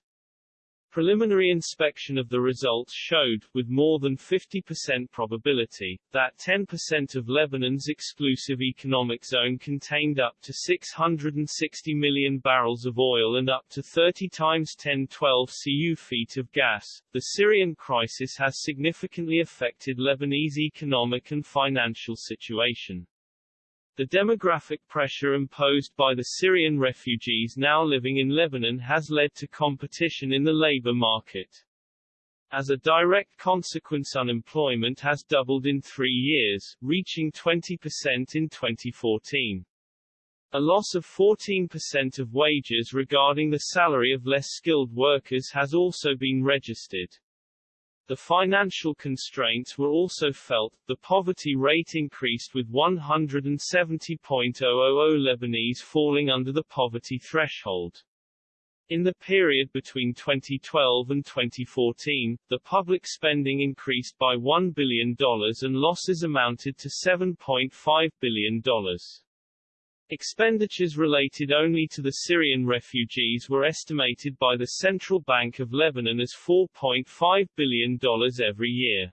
Preliminary inspection of the results showed, with more than 50% probability, that 10% of Lebanon's exclusive economic zone contained up to 660 million barrels of oil and up to 30 times 1012 cu feet of gas. The Syrian crisis has significantly affected Lebanese economic and financial situation. The demographic pressure imposed by the Syrian refugees now living in Lebanon has led to competition in the labor market. As a direct consequence unemployment has doubled in three years, reaching 20% in 2014. A loss of 14% of wages regarding the salary of less skilled workers has also been registered. The financial constraints were also felt, the poverty rate increased with 170.000 Lebanese falling under the poverty threshold. In the period between 2012 and 2014, the public spending increased by $1 billion and losses amounted to $7.5 billion. Expenditures related only to the Syrian refugees were estimated by the Central Bank of Lebanon as $4.5 billion every year.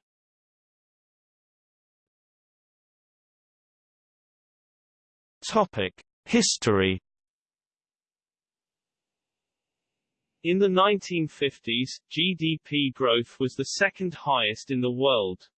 Topic: History In the 1950s, GDP growth was the second highest in the world.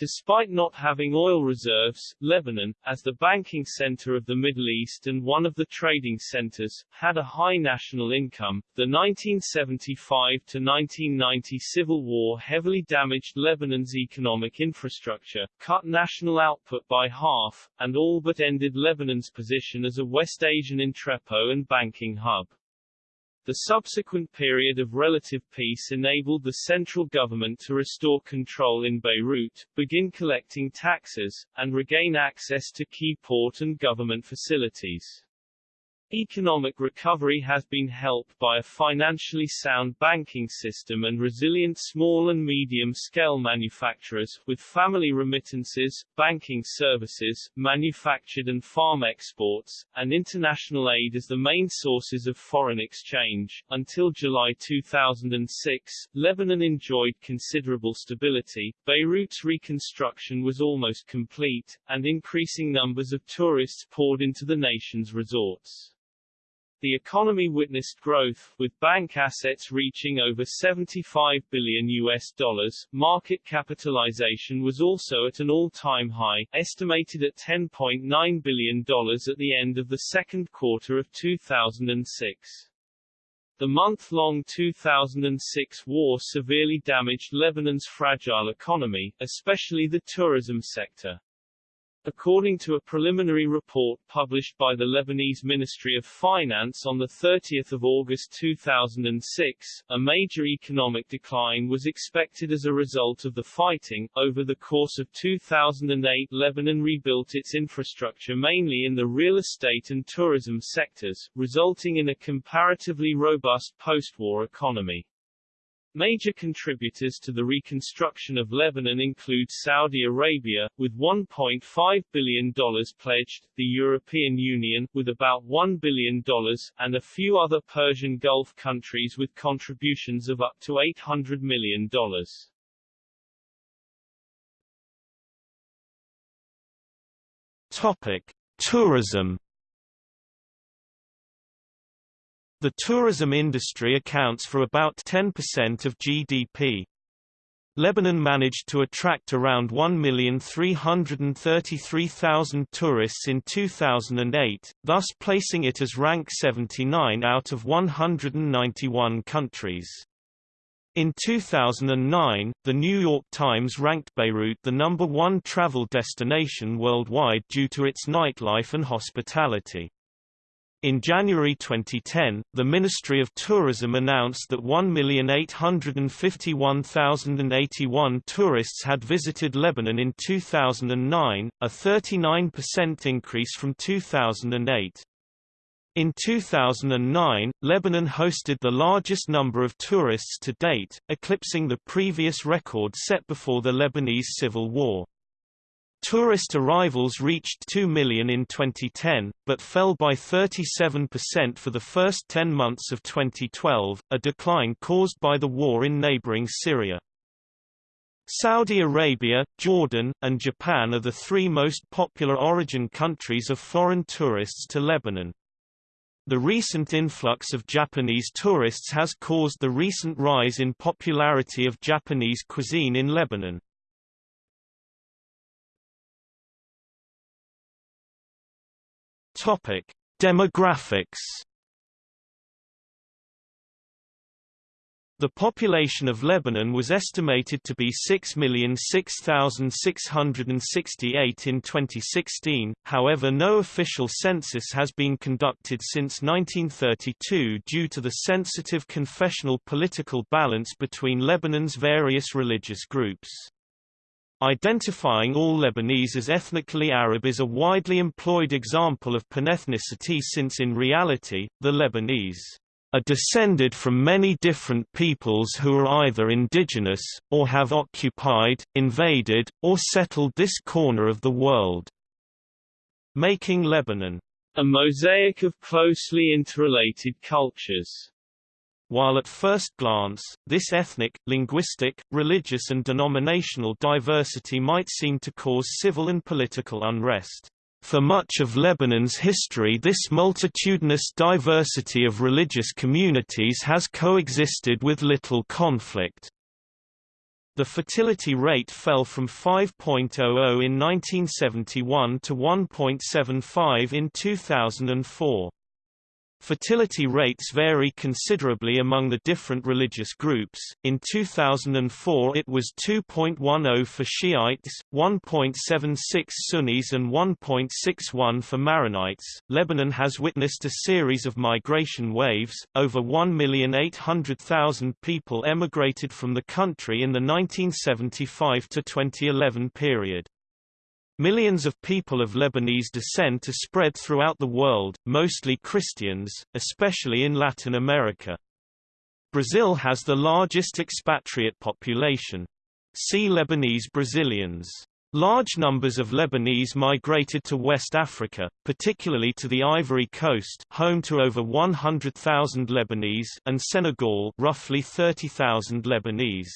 Despite not having oil reserves, Lebanon, as the banking center of the Middle East and one of the trading centers, had a high national income. The 1975 to 1990 civil war heavily damaged Lebanon's economic infrastructure, cut national output by half, and all but ended Lebanon's position as a West Asian entrepot and banking hub. The subsequent period of relative peace enabled the central government to restore control in Beirut, begin collecting taxes, and regain access to key port and government facilities. Economic recovery has been helped by a financially sound banking system and resilient small and medium-scale manufacturers, with family remittances, banking services, manufactured and farm exports, and international aid as the main sources of foreign exchange. Until July 2006, Lebanon enjoyed considerable stability, Beirut's reconstruction was almost complete, and increasing numbers of tourists poured into the nation's resorts. The economy witnessed growth, with bank assets reaching over 75 billion US dollars. Market capitalization was also at an all-time high, estimated at $10.9 billion at the end of the second quarter of 2006. The month-long 2006 war severely damaged Lebanon's fragile economy, especially the tourism sector. According to a preliminary report published by the Lebanese Ministry of Finance on 30 August 2006, a major economic decline was expected as a result of the fighting. Over the course of 2008 Lebanon rebuilt its infrastructure mainly in the real estate and tourism sectors, resulting in a comparatively robust post-war economy. Major contributors to the reconstruction of Lebanon include Saudi Arabia, with $1.5 billion pledged, the European Union, with about $1 billion, and a few other Persian Gulf countries with contributions of up to $800 million. Topic. Tourism The tourism industry accounts for about 10% of GDP. Lebanon managed to attract around 1,333,000 tourists in 2008, thus placing it as rank 79 out of 191 countries. In 2009, The New York Times ranked Beirut the number one travel destination worldwide due to its nightlife and hospitality. In January 2010, the Ministry of Tourism announced that 1,851,081 tourists had visited Lebanon in 2009, a 39% increase from 2008. In 2009, Lebanon hosted the largest number of tourists to date, eclipsing the previous record set before the Lebanese Civil War. Tourist arrivals reached 2 million in 2010, but fell by 37% for the first 10 months of 2012, a decline caused by the war in neighboring Syria. Saudi Arabia, Jordan, and Japan are the three most popular origin countries of foreign tourists to Lebanon. The recent influx of Japanese tourists has caused the recent rise in popularity of Japanese cuisine in Lebanon. Topic: Demographics. The population of Lebanon was estimated to be 6,006,668 in 2016, however no official census has been conducted since 1932 due to the sensitive confessional political balance between Lebanon's various religious groups. Identifying all Lebanese as ethnically Arab is a widely employed example of panethnicity since in reality, the Lebanese are descended from many different peoples who are either indigenous, or have occupied, invaded, or settled this corner of the world, making Lebanon a mosaic of closely interrelated cultures. While at first glance, this ethnic, linguistic, religious and denominational diversity might seem to cause civil and political unrest. For much of Lebanon's history this multitudinous diversity of religious communities has coexisted with little conflict. The fertility rate fell from 5.00 in 1971 to 1.75 in 2004. Fertility rates vary considerably among the different religious groups. In 2004 it was 2.10 for Shiites, 1.76 Sunnis and 1.61 for Maronites. Lebanon has witnessed a series of migration waves. Over 1,800,000 people emigrated from the country in the 1975 to 2011 period. Millions of people of Lebanese descent are spread throughout the world, mostly Christians, especially in Latin America. Brazil has the largest expatriate population. See Lebanese Brazilians. Large numbers of Lebanese migrated to West Africa, particularly to the Ivory Coast home to over 100,000 Lebanese and Senegal roughly 30,000 Lebanese.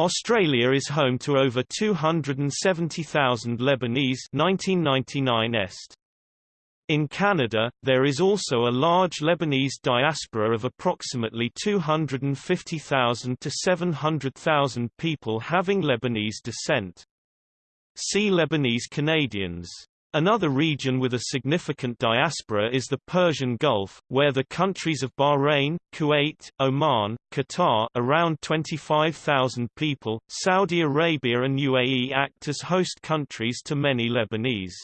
Australia is home to over 270,000 Lebanese 1999 est. In Canada, there is also a large Lebanese diaspora of approximately 250,000 to 700,000 people having Lebanese descent. See Lebanese Canadians. Another region with a significant diaspora is the Persian Gulf, where the countries of Bahrain, Kuwait, Oman, Qatar around 25,000 people, Saudi Arabia and UAE act as host countries to many Lebanese.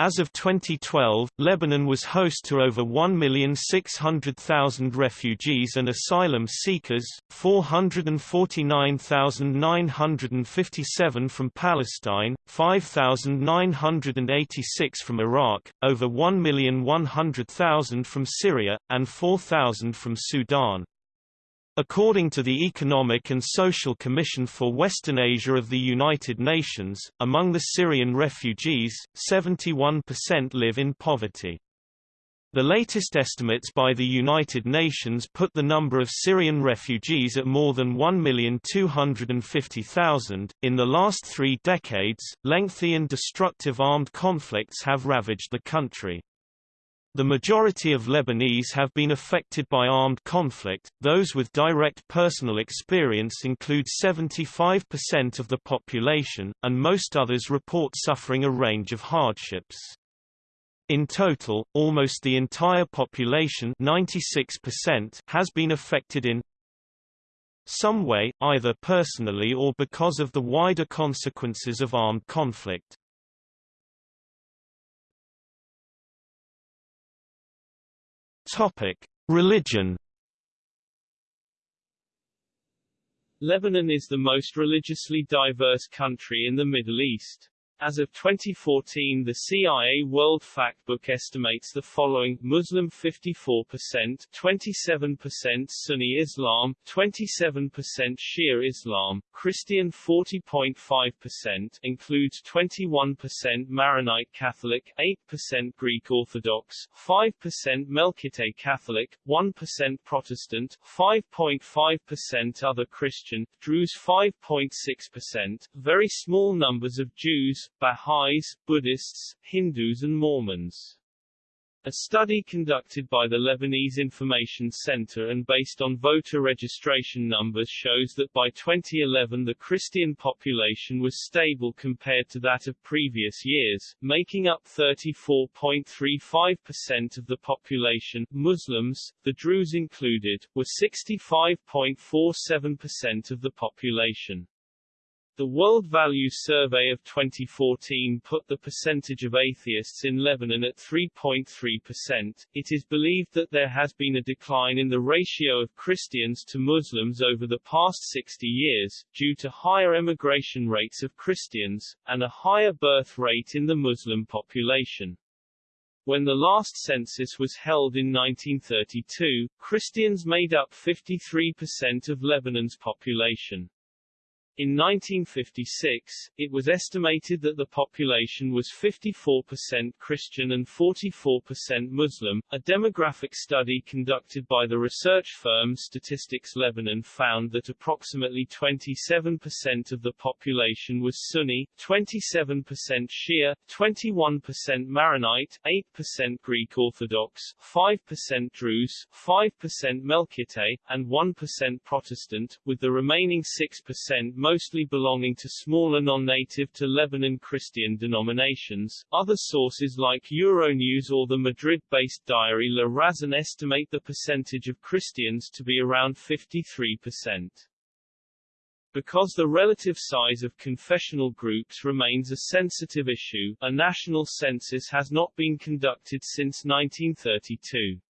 As of 2012, Lebanon was host to over 1,600,000 refugees and asylum seekers, 449,957 from Palestine, 5,986 from Iraq, over 1,100,000 from Syria, and 4,000 from Sudan. According to the Economic and Social Commission for Western Asia of the United Nations, among the Syrian refugees, 71% live in poverty. The latest estimates by the United Nations put the number of Syrian refugees at more than 1,250,000. In the last three decades, lengthy and destructive armed conflicts have ravaged the country. The majority of Lebanese have been affected by armed conflict, those with direct personal experience include 75% of the population, and most others report suffering a range of hardships. In total, almost the entire population 96% has been affected in some way, either personally or because of the wider consequences of armed conflict. Topic: Religion. Lebanon is the most religiously diverse country in the Middle East. As of 2014 the CIA World Factbook estimates the following Muslim 54%, 27% Sunni Islam, 27% Shia Islam, Christian 40.5% includes 21% Maronite Catholic, 8% Greek Orthodox, 5% Melkite Catholic, 1% Protestant, 5.5% other Christian, Druze 5.6%, very small numbers of Jews, Baha'is, Buddhists, Hindus and Mormons. A study conducted by the Lebanese Information Center and based on voter registration numbers shows that by 2011 the Christian population was stable compared to that of previous years, making up 34.35% of the population. Muslims, the Druze included, were 65.47% of the population. The World Values Survey of 2014 put the percentage of atheists in Lebanon at 3.3%. It is believed that there has been a decline in the ratio of Christians to Muslims over the past 60 years, due to higher emigration rates of Christians, and a higher birth rate in the Muslim population. When the last census was held in 1932, Christians made up 53% of Lebanon's population. In 1956, it was estimated that the population was 54% Christian and 44% Muslim. A demographic study conducted by the research firm Statistics Lebanon found that approximately 27% of the population was Sunni, 27% Shia, 21% Maronite, 8% Greek Orthodox, 5% Druze, 5% Melkite, and 1% Protestant, with the remaining 6% mostly belonging to smaller non-native to Lebanon Christian denominations. Other sources like Euronews or the Madrid-based diary La Razón estimate the percentage of Christians to be around 53%. Because the relative size of confessional groups remains a sensitive issue, a national census has not been conducted since 1932.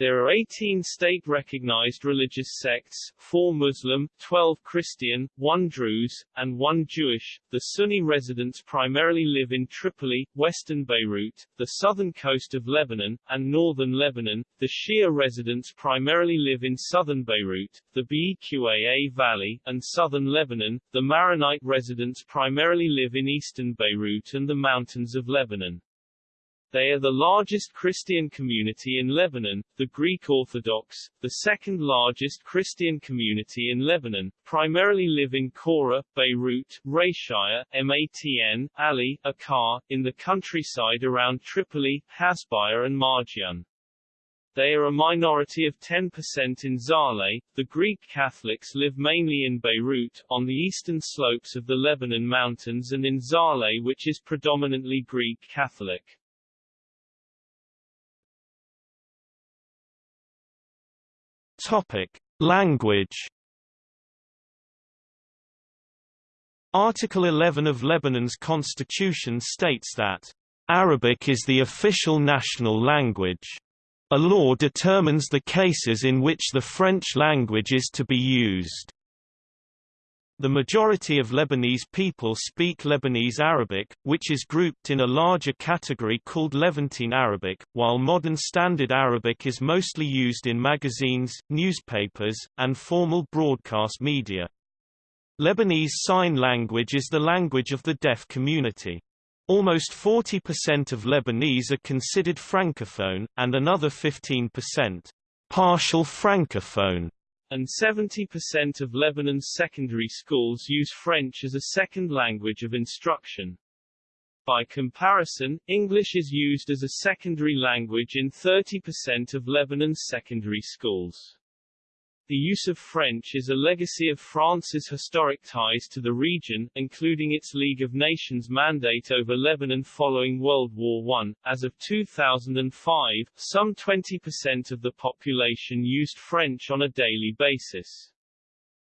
There are 18 state-recognized religious sects, 4 Muslim, 12 Christian, 1 Druze, and 1 Jewish. The Sunni residents primarily live in Tripoli, western Beirut, the southern coast of Lebanon, and northern Lebanon. The Shia residents primarily live in southern Beirut, the Beqaa Valley, and southern Lebanon. The Maronite residents primarily live in eastern Beirut and the mountains of Lebanon. They are the largest Christian community in Lebanon, the Greek Orthodox, the second largest Christian community in Lebanon, primarily live in Koura, Beirut, Rachaya, Matn, Aley, Akkar, in the countryside around Tripoli, Hasbaya and Marjayoun. They are a minority of 10% in Zahle. The Greek Catholics live mainly in Beirut, on the eastern slopes of the Lebanon Mountains and in Zahle which is predominantly Greek Catholic. Topic: Language. Article 11 of Lebanon's constitution states that Arabic is the official national language. A law determines the cases in which the French language is to be used. The majority of Lebanese people speak Lebanese Arabic, which is grouped in a larger category called Levantine Arabic, while modern Standard Arabic is mostly used in magazines, newspapers, and formal broadcast media. Lebanese Sign Language is the language of the deaf community. Almost 40% of Lebanese are considered francophone, and another 15% partial francophone and 70% of Lebanon's secondary schools use French as a second language of instruction. By comparison, English is used as a secondary language in 30% of Lebanon's secondary schools. The use of French is a legacy of France's historic ties to the region, including its League of Nations mandate over Lebanon following World War I. As of 2005, some 20% of the population used French on a daily basis.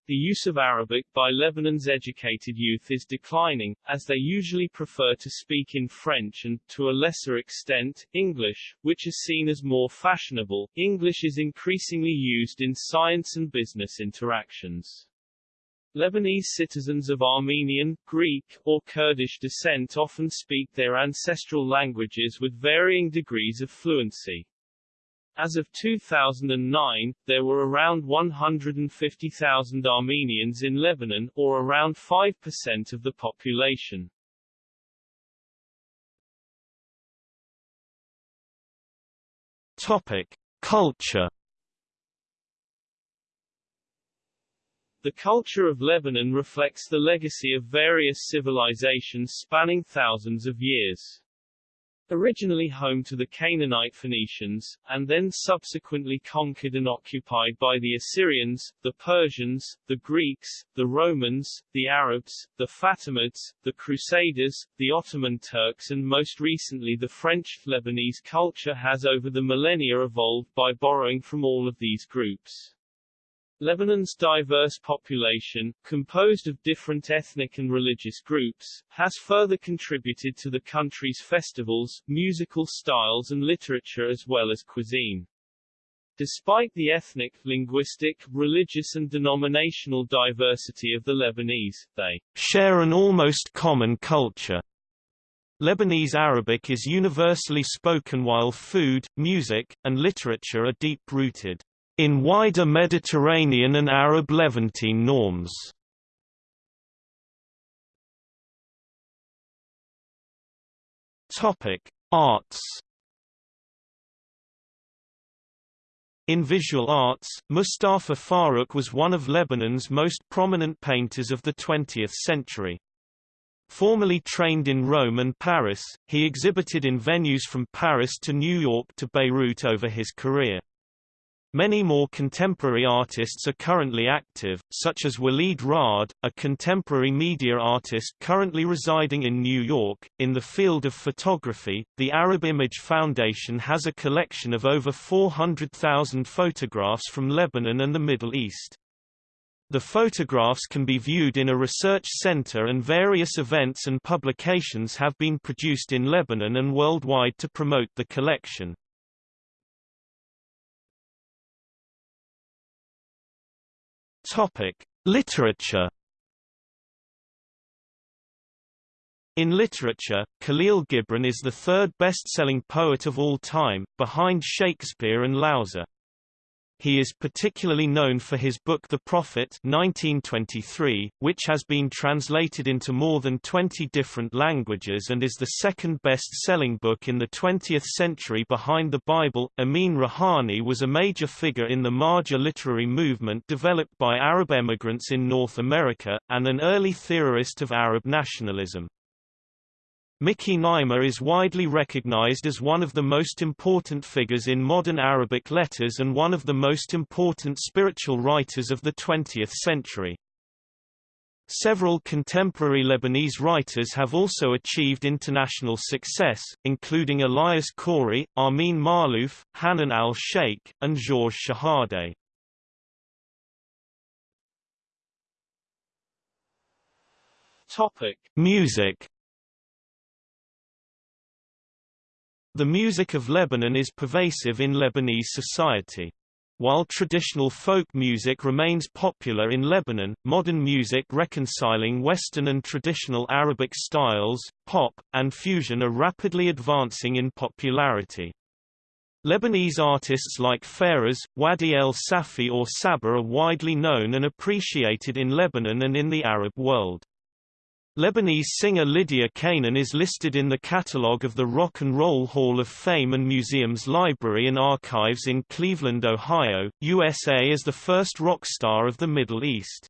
The use of Arabic by Lebanon's educated youth is declining, as they usually prefer to speak in French and, to a lesser extent, English, which is seen as more fashionable. English is increasingly used in science and business interactions. Lebanese citizens of Armenian, Greek, or Kurdish descent often speak their ancestral languages with varying degrees of fluency. As of 2009, there were around 150,000 Armenians in Lebanon, or around 5% of the population. Topic: Culture. The culture of Lebanon reflects the legacy of various civilizations spanning thousands of years. Originally home to the Canaanite Phoenicians, and then subsequently conquered and occupied by the Assyrians, the Persians, the Greeks, the Romans, the Arabs, the Fatimids, the Crusaders, the Ottoman Turks and most recently the French, Lebanese culture has over the millennia evolved by borrowing from all of these groups. Lebanon's diverse population, composed of different ethnic and religious groups, has further contributed to the country's festivals, musical styles and literature as well as cuisine. Despite the ethnic, linguistic, religious and denominational diversity of the Lebanese, they share an almost common culture. Lebanese Arabic is universally spoken while food, music, and literature are deep-rooted in wider Mediterranean and Arab Levantine norms. Arts. In visual arts, Moustafa Farroukh was one of Lebanon's most prominent painters of the 20th century. Formerly trained in Rome and Paris, he exhibited in venues from Paris to New York to Beirut over his career. Many more contemporary artists are currently active, such as Walid Raad, a contemporary media artist currently residing in New York. In the field of photography, the Arab Image Foundation has a collection of over 400,000 photographs from Lebanon and the Middle East. The photographs can be viewed in a research center and various events and publications have been produced in Lebanon and worldwide to promote the collection. Topic: Literature. In literature, Khalil Gibran is the third best-selling poet of all time, behind Shakespeare and Laozi. He is particularly known for his book The Prophet 1923, which has been translated into more than 20 different languages and is the second best-selling book in the 20th century behind the Bible. Ameen Rihani was a major figure in the Mahjar literary movement developed by Arab emigrants in North America, and an early theorist of Arab nationalism. Miki Naima is widely recognized as one of the most important figures in modern Arabic letters and one of the most important spiritual writers of the 20th century. Several contemporary Lebanese writers have also achieved international success, including Elias Khoury, Amin Maalouf, Hanan al-Sheikh, and Georges Schehadé. Topic: Music The music of Lebanon is pervasive in Lebanese society. While traditional folk music remains popular in Lebanon, modern music reconciling Western and traditional Arabic styles, pop, and fusion are rapidly advancing in popularity. Lebanese artists like Fairuz, Wadih El Safi or Sabah are widely known and appreciated in Lebanon and in the Arab world. Lebanese singer Lydia Canaan is listed in the catalogue of the Rock and Roll Hall of Fame and Museum's Library and Archives in Cleveland, Ohio, USA as the first rock star of the Middle East.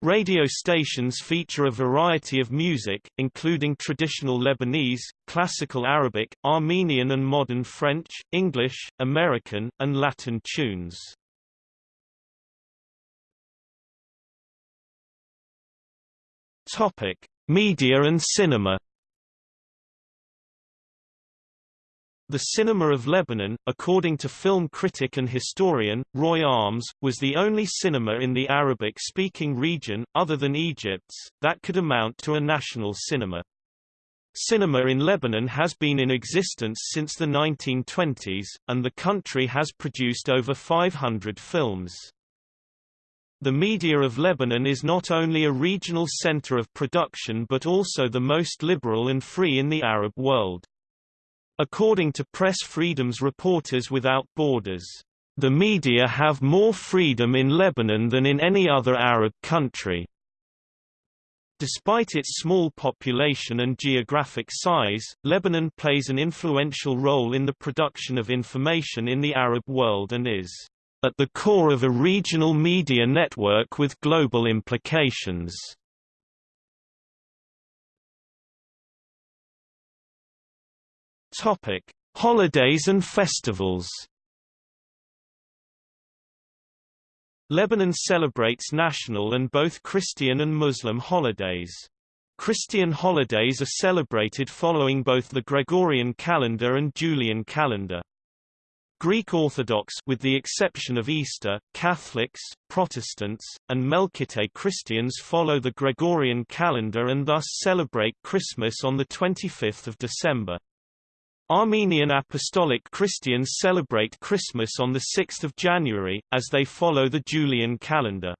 Radio stations feature a variety of music, including traditional Lebanese, classical Arabic, Armenian and modern French, English, American, and Latin tunes. Topic: Media and cinema. The cinema of Lebanon, according to film critic and historian, Roy Armes, was the only cinema in the Arabic-speaking region, other than Egypt's, that could amount to a national cinema. Cinema in Lebanon has been in existence since the 1920s, and the country has produced over 500 films. The media of Lebanon is not only a regional center of production but also the most liberal and free in the Arab world. According to Press Freedom's Reporters Without Borders, the media have more freedom in Lebanon than in any other Arab country. Despite its small population and geographic size, Lebanon plays an influential role in the production of information in the Arab world and is at the core of a regional media network with global implications. Topic: Holidays and festivals. Lebanon celebrates national and both Christian and Muslim holidays. Christian holidays are celebrated following both the Gregorian calendar and Julian calendar. Greek Orthodox with the exception of Easter, Catholics, Protestants, and Melkite Christians follow the Gregorian calendar and thus celebrate Christmas on 25 December. Armenian Apostolic Christians celebrate Christmas on 6 January, as they follow the Julian calendar.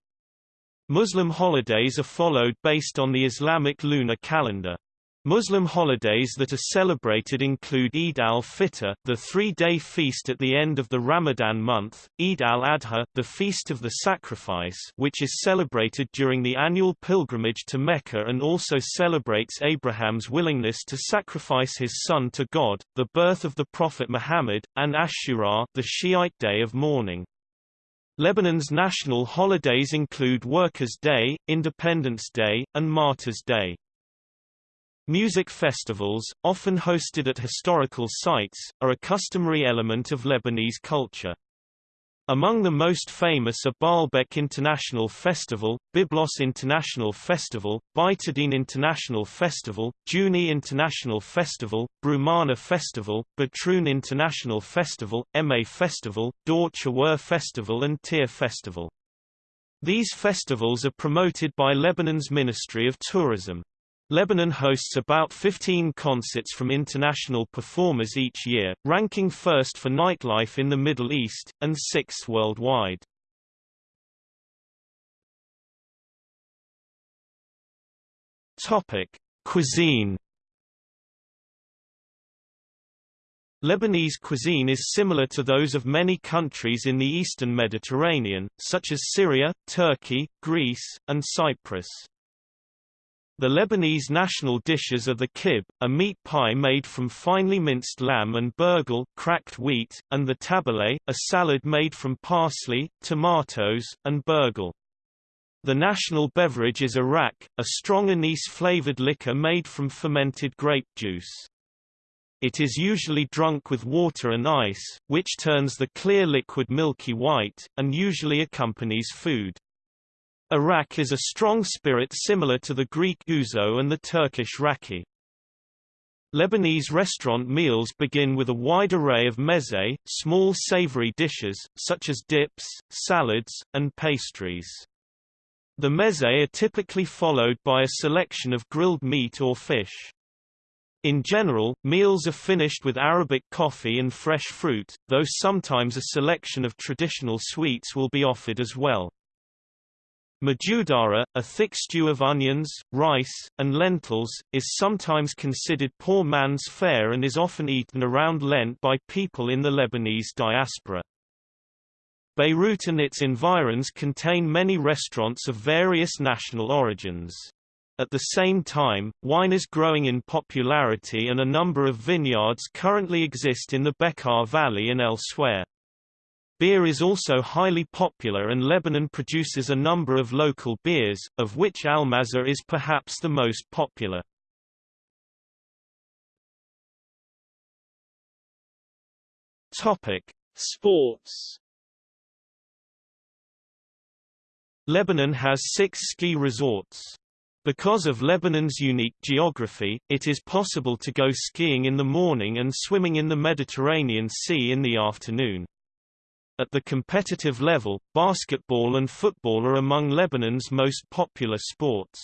Muslim holidays are followed based on the Islamic lunar calendar. Muslim holidays that are celebrated include Eid al-Fitr, the three-day feast at the end of the Ramadan month, Eid al-Adha, the feast of the sacrifice which is celebrated during the annual pilgrimage to Mecca and also celebrates Abraham's willingness to sacrifice his son to God, the birth of the Prophet Muhammad, and Ashura the Shiite day of mourning. Lebanon's national holidays include Workers' Day, Independence Day, and Martyrs' Day. Music festivals, often hosted at historical sites, are a customary element of Lebanese culture. Among the most famous are Baalbek International Festival, Byblos International Festival, Beiteddine International Festival, Jounieh International Festival, Brumana Festival, Batroun International Festival, Ehmej Festival, Dor Festival and Tir Festival. These festivals are promoted by Lebanon's Ministry of Tourism. Lebanon hosts about 15 concerts from international performers each year, ranking first for nightlife in the Middle East, and sixth worldwide. Topic: Cuisine. Lebanese cuisine is similar to those of many countries in the eastern Mediterranean, such as Syria, Turkey, Greece, and Cyprus. The Lebanese national dishes are the kib, a meat pie made from finely minced lamb and burghul cracked wheat, and the tabbouleh, a salad made from parsley, tomatoes, and burghul. The national beverage is arak, a strong anise-flavored liquor made from fermented grape juice. It is usually drunk with water and ice, which turns the clear liquid milky white, and usually accompanies food. Arak is a strong spirit similar to the Greek ouzo and the Turkish raki. Lebanese restaurant meals begin with a wide array of meze, small savory dishes, such as dips, salads, and pastries. The meze are typically followed by a selection of grilled meat or fish. In general, meals are finished with Arabic coffee and fresh fruit, though sometimes a selection of traditional sweets will be offered as well. Mujaddara, a thick stew of onions, rice, and lentils, is sometimes considered poor man's fare and is often eaten around Lent by people in the Lebanese diaspora. Beirut and its environs contain many restaurants of various national origins. At the same time, wine is growing in popularity and a number of vineyards currently exist in the Bekaa Valley and elsewhere. Beer is also highly popular and Lebanon produces a number of local beers, of which Almaza is perhaps the most popular. Topic: Sports. Lebanon has six ski resorts. Because of Lebanon's unique geography, it is possible to go skiing in the morning and swimming in the Mediterranean Sea in the afternoon. At the competitive level, basketball and football are among Lebanon's most popular sports.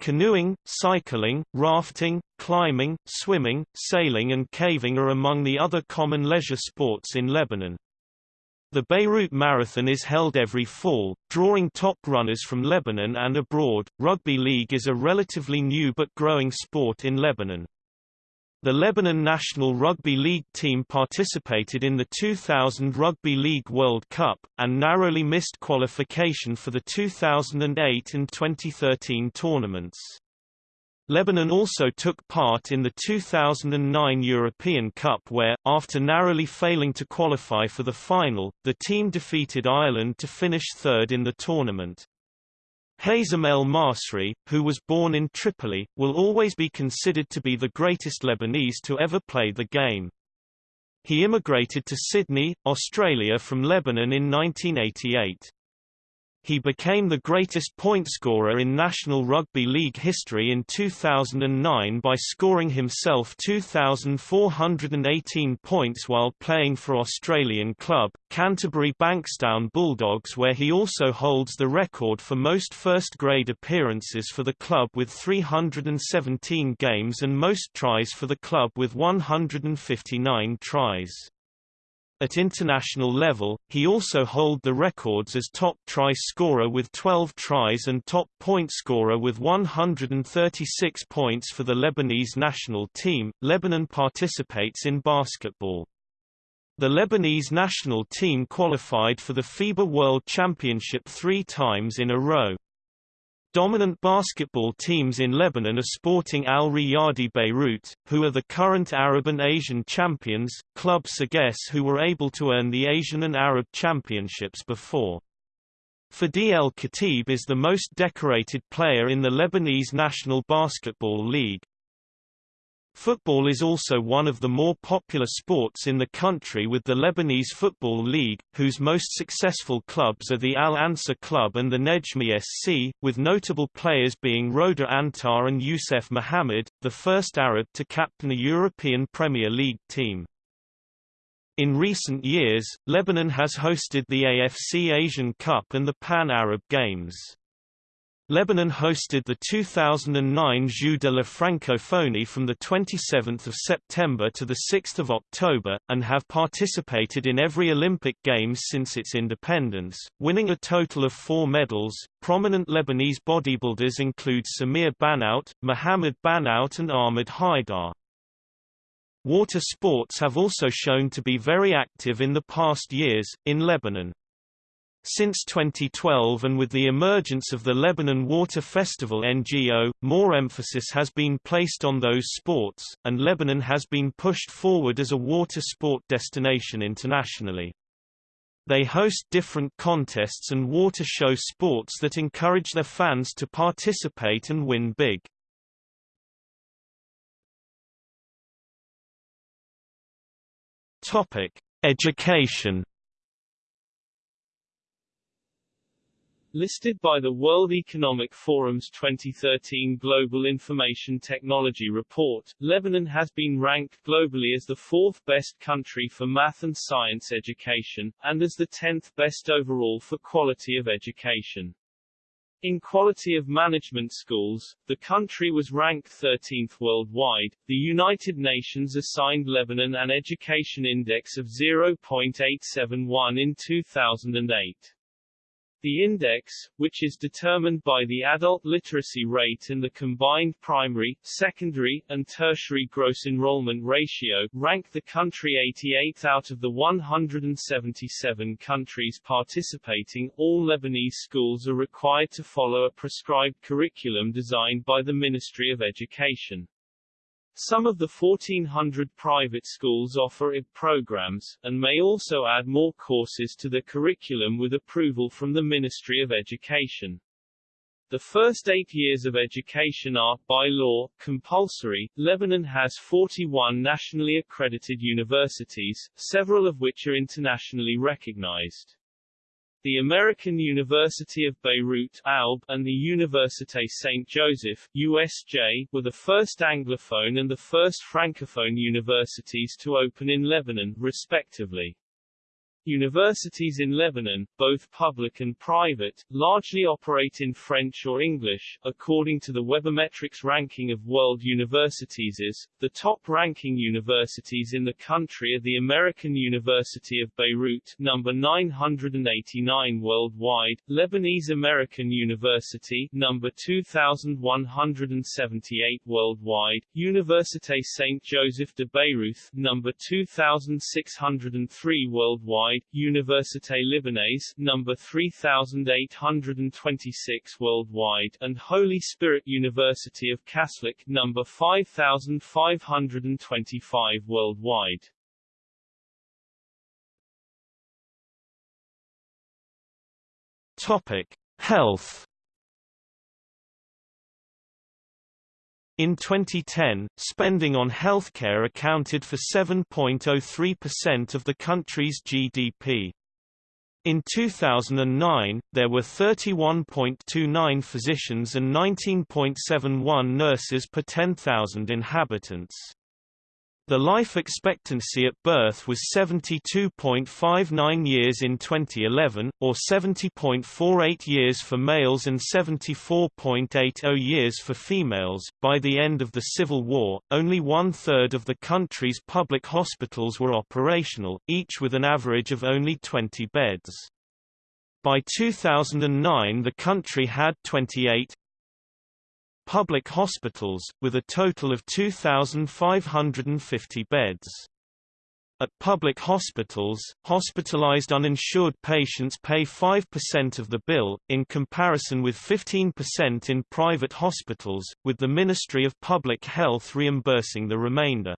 Canoeing, cycling, rafting, climbing, swimming, sailing and caving are among the other common leisure sports in Lebanon. The Beirut Marathon is held every fall, drawing top runners from Lebanon and abroad. Rugby league is a relatively new but growing sport in Lebanon. The Lebanon national rugby league team participated in the 2000 Rugby League World Cup, and narrowly missed qualification for the 2008 and 2013 tournaments. Lebanon also took part in the 2009 European Cup where, after narrowly failing to qualify for the final, the team defeated Ireland to finish third in the tournament. Hazem El Masri, who was born in Tripoli, will always be considered to be the greatest Lebanese to ever play the game. He immigrated to Sydney, Australia from Lebanon in 1988. He became the greatest point scorer in National Rugby League history in 2009 by scoring himself 2,418 points while playing for Australian club, Canterbury Bankstown Bulldogs where he also holds the record for most first-grade appearances for the club with 317 games and most tries for the club with 159 tries. At international level, he also hold the records as top try scorer with 12 tries and top point scorer with 136 points for the Lebanese national team. Lebanon participates in basketball. The Lebanese national team qualified for the FIBA World Championship three times in a row. Dominant basketball teams in Lebanon are Sporting Al Riyadi Beirut, who are the current Arab and Asian champions, Club Sagesse who were able to earn the Asian and Arab championships before. Fadi El Khatib is the most decorated player in the Lebanese National Basketball League. Football is also one of the more popular sports in the country with the Lebanese Football League, whose most successful clubs are the Al Ansar Club and the Nejmeh SC, with notable players being Roda Antar and Youssef Mohammed, the first Arab to captain a European Premier League team. In recent years, Lebanon has hosted the AFC Asian Cup and the Pan-Arab Games. Lebanon hosted the 2009 Jeux de la Francophonie from 27 September to 6 October, and have participated in every Olympic Games since its independence, winning a total of four medals. Prominent Lebanese bodybuilders include Samir Banout, Mohamed Banout and Ahmed Haidar. Water sports have also shown to be very active in the past years, in Lebanon. Since 2012 and with the emergence of the Lebanon Water Festival NGO, more emphasis has been placed on those sports, and Lebanon has been pushed forward as a water sport destination internationally. They host different contests and water show sports that encourage their fans to participate and win big. Topic: Education Listed by the World Economic Forum's 2013 Global Information Technology Report, Lebanon has been ranked globally as the fourth best country for math and science education, and as the tenth best overall for quality of education. In quality of management schools, the country was ranked 13th worldwide. The United Nations assigned Lebanon an education index of 0.871 in 2008. The index, which is determined by the adult literacy rate and the combined primary, secondary, and tertiary gross enrollment ratio, ranked the country 88th out of the 177 countries participating. All Lebanese schools are required to follow a prescribed curriculum designed by the Ministry of Education. Some of the 1,400 private schools offer IB programs, and may also add more courses to the curriculum with approval from the Ministry of Education. The first eight years of education are, by law, compulsory. Lebanon has 41 nationally accredited universities, several of which are internationally recognized. The American University of Beirut AUB, and the Université Saint Joseph USJ, were the first Anglophone and the first Francophone universities to open in Lebanon, respectively. Universities in Lebanon, both public and private, largely operate in French or English. According to the Webometrics ranking of world universities is, the top-ranking universities in the country are the American University of Beirut, number 989 worldwide, Lebanese American University, number 2178 worldwide, Université Saint Joseph de Beirut, number 2603 worldwide, Université Libanaise number 3826 worldwide and Holy Spirit University of Kaslik number 5525 worldwide. Topic: Health In 2010, spending on healthcare accounted for 7.03% of the country's GDP. In 2009, there were 31.29 physicians and 19.71 nurses per 10,000 inhabitants. The life expectancy at birth was 72.59 years in 2011, or 70.48 years for males and 74.80 years for females. By the end of the Civil War, only one third of the country's public hospitals were operational, each with an average of only 20 beds. By 2009 the country had 28, public hospitals, with a total of 2,550 beds. At public hospitals, hospitalized uninsured patients pay 5% of the bill, in comparison with 15% in private hospitals, with the Ministry of Public Health reimbursing the remainder.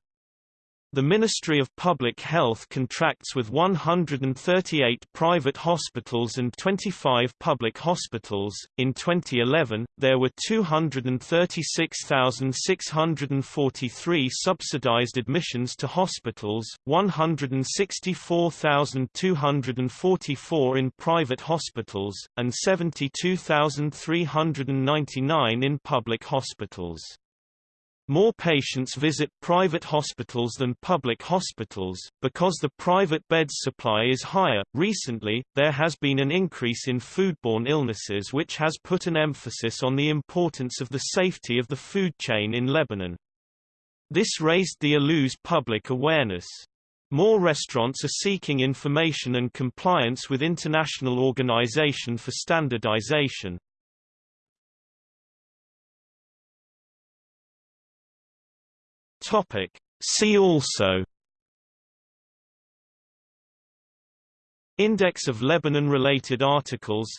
The Ministry of Public Health contracts with 138 private hospitals and 25 public hospitals. In 2011, there were 236,643 subsidized admissions to hospitals, 164,244 in private hospitals, and 72,399 in public hospitals. More patients visit private hospitals than public hospitals, because the private beds supply is higher. Recently, there has been an increase in foodborne illnesses which has put an emphasis on the importance of the safety of the food chain in Lebanon. This raised the ALU's public awareness. More restaurants are seeking information and compliance with International Organization for Standardization. Topic. See also Index of Lebanon-related articles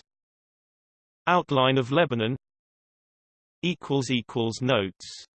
Outline of Lebanon Notes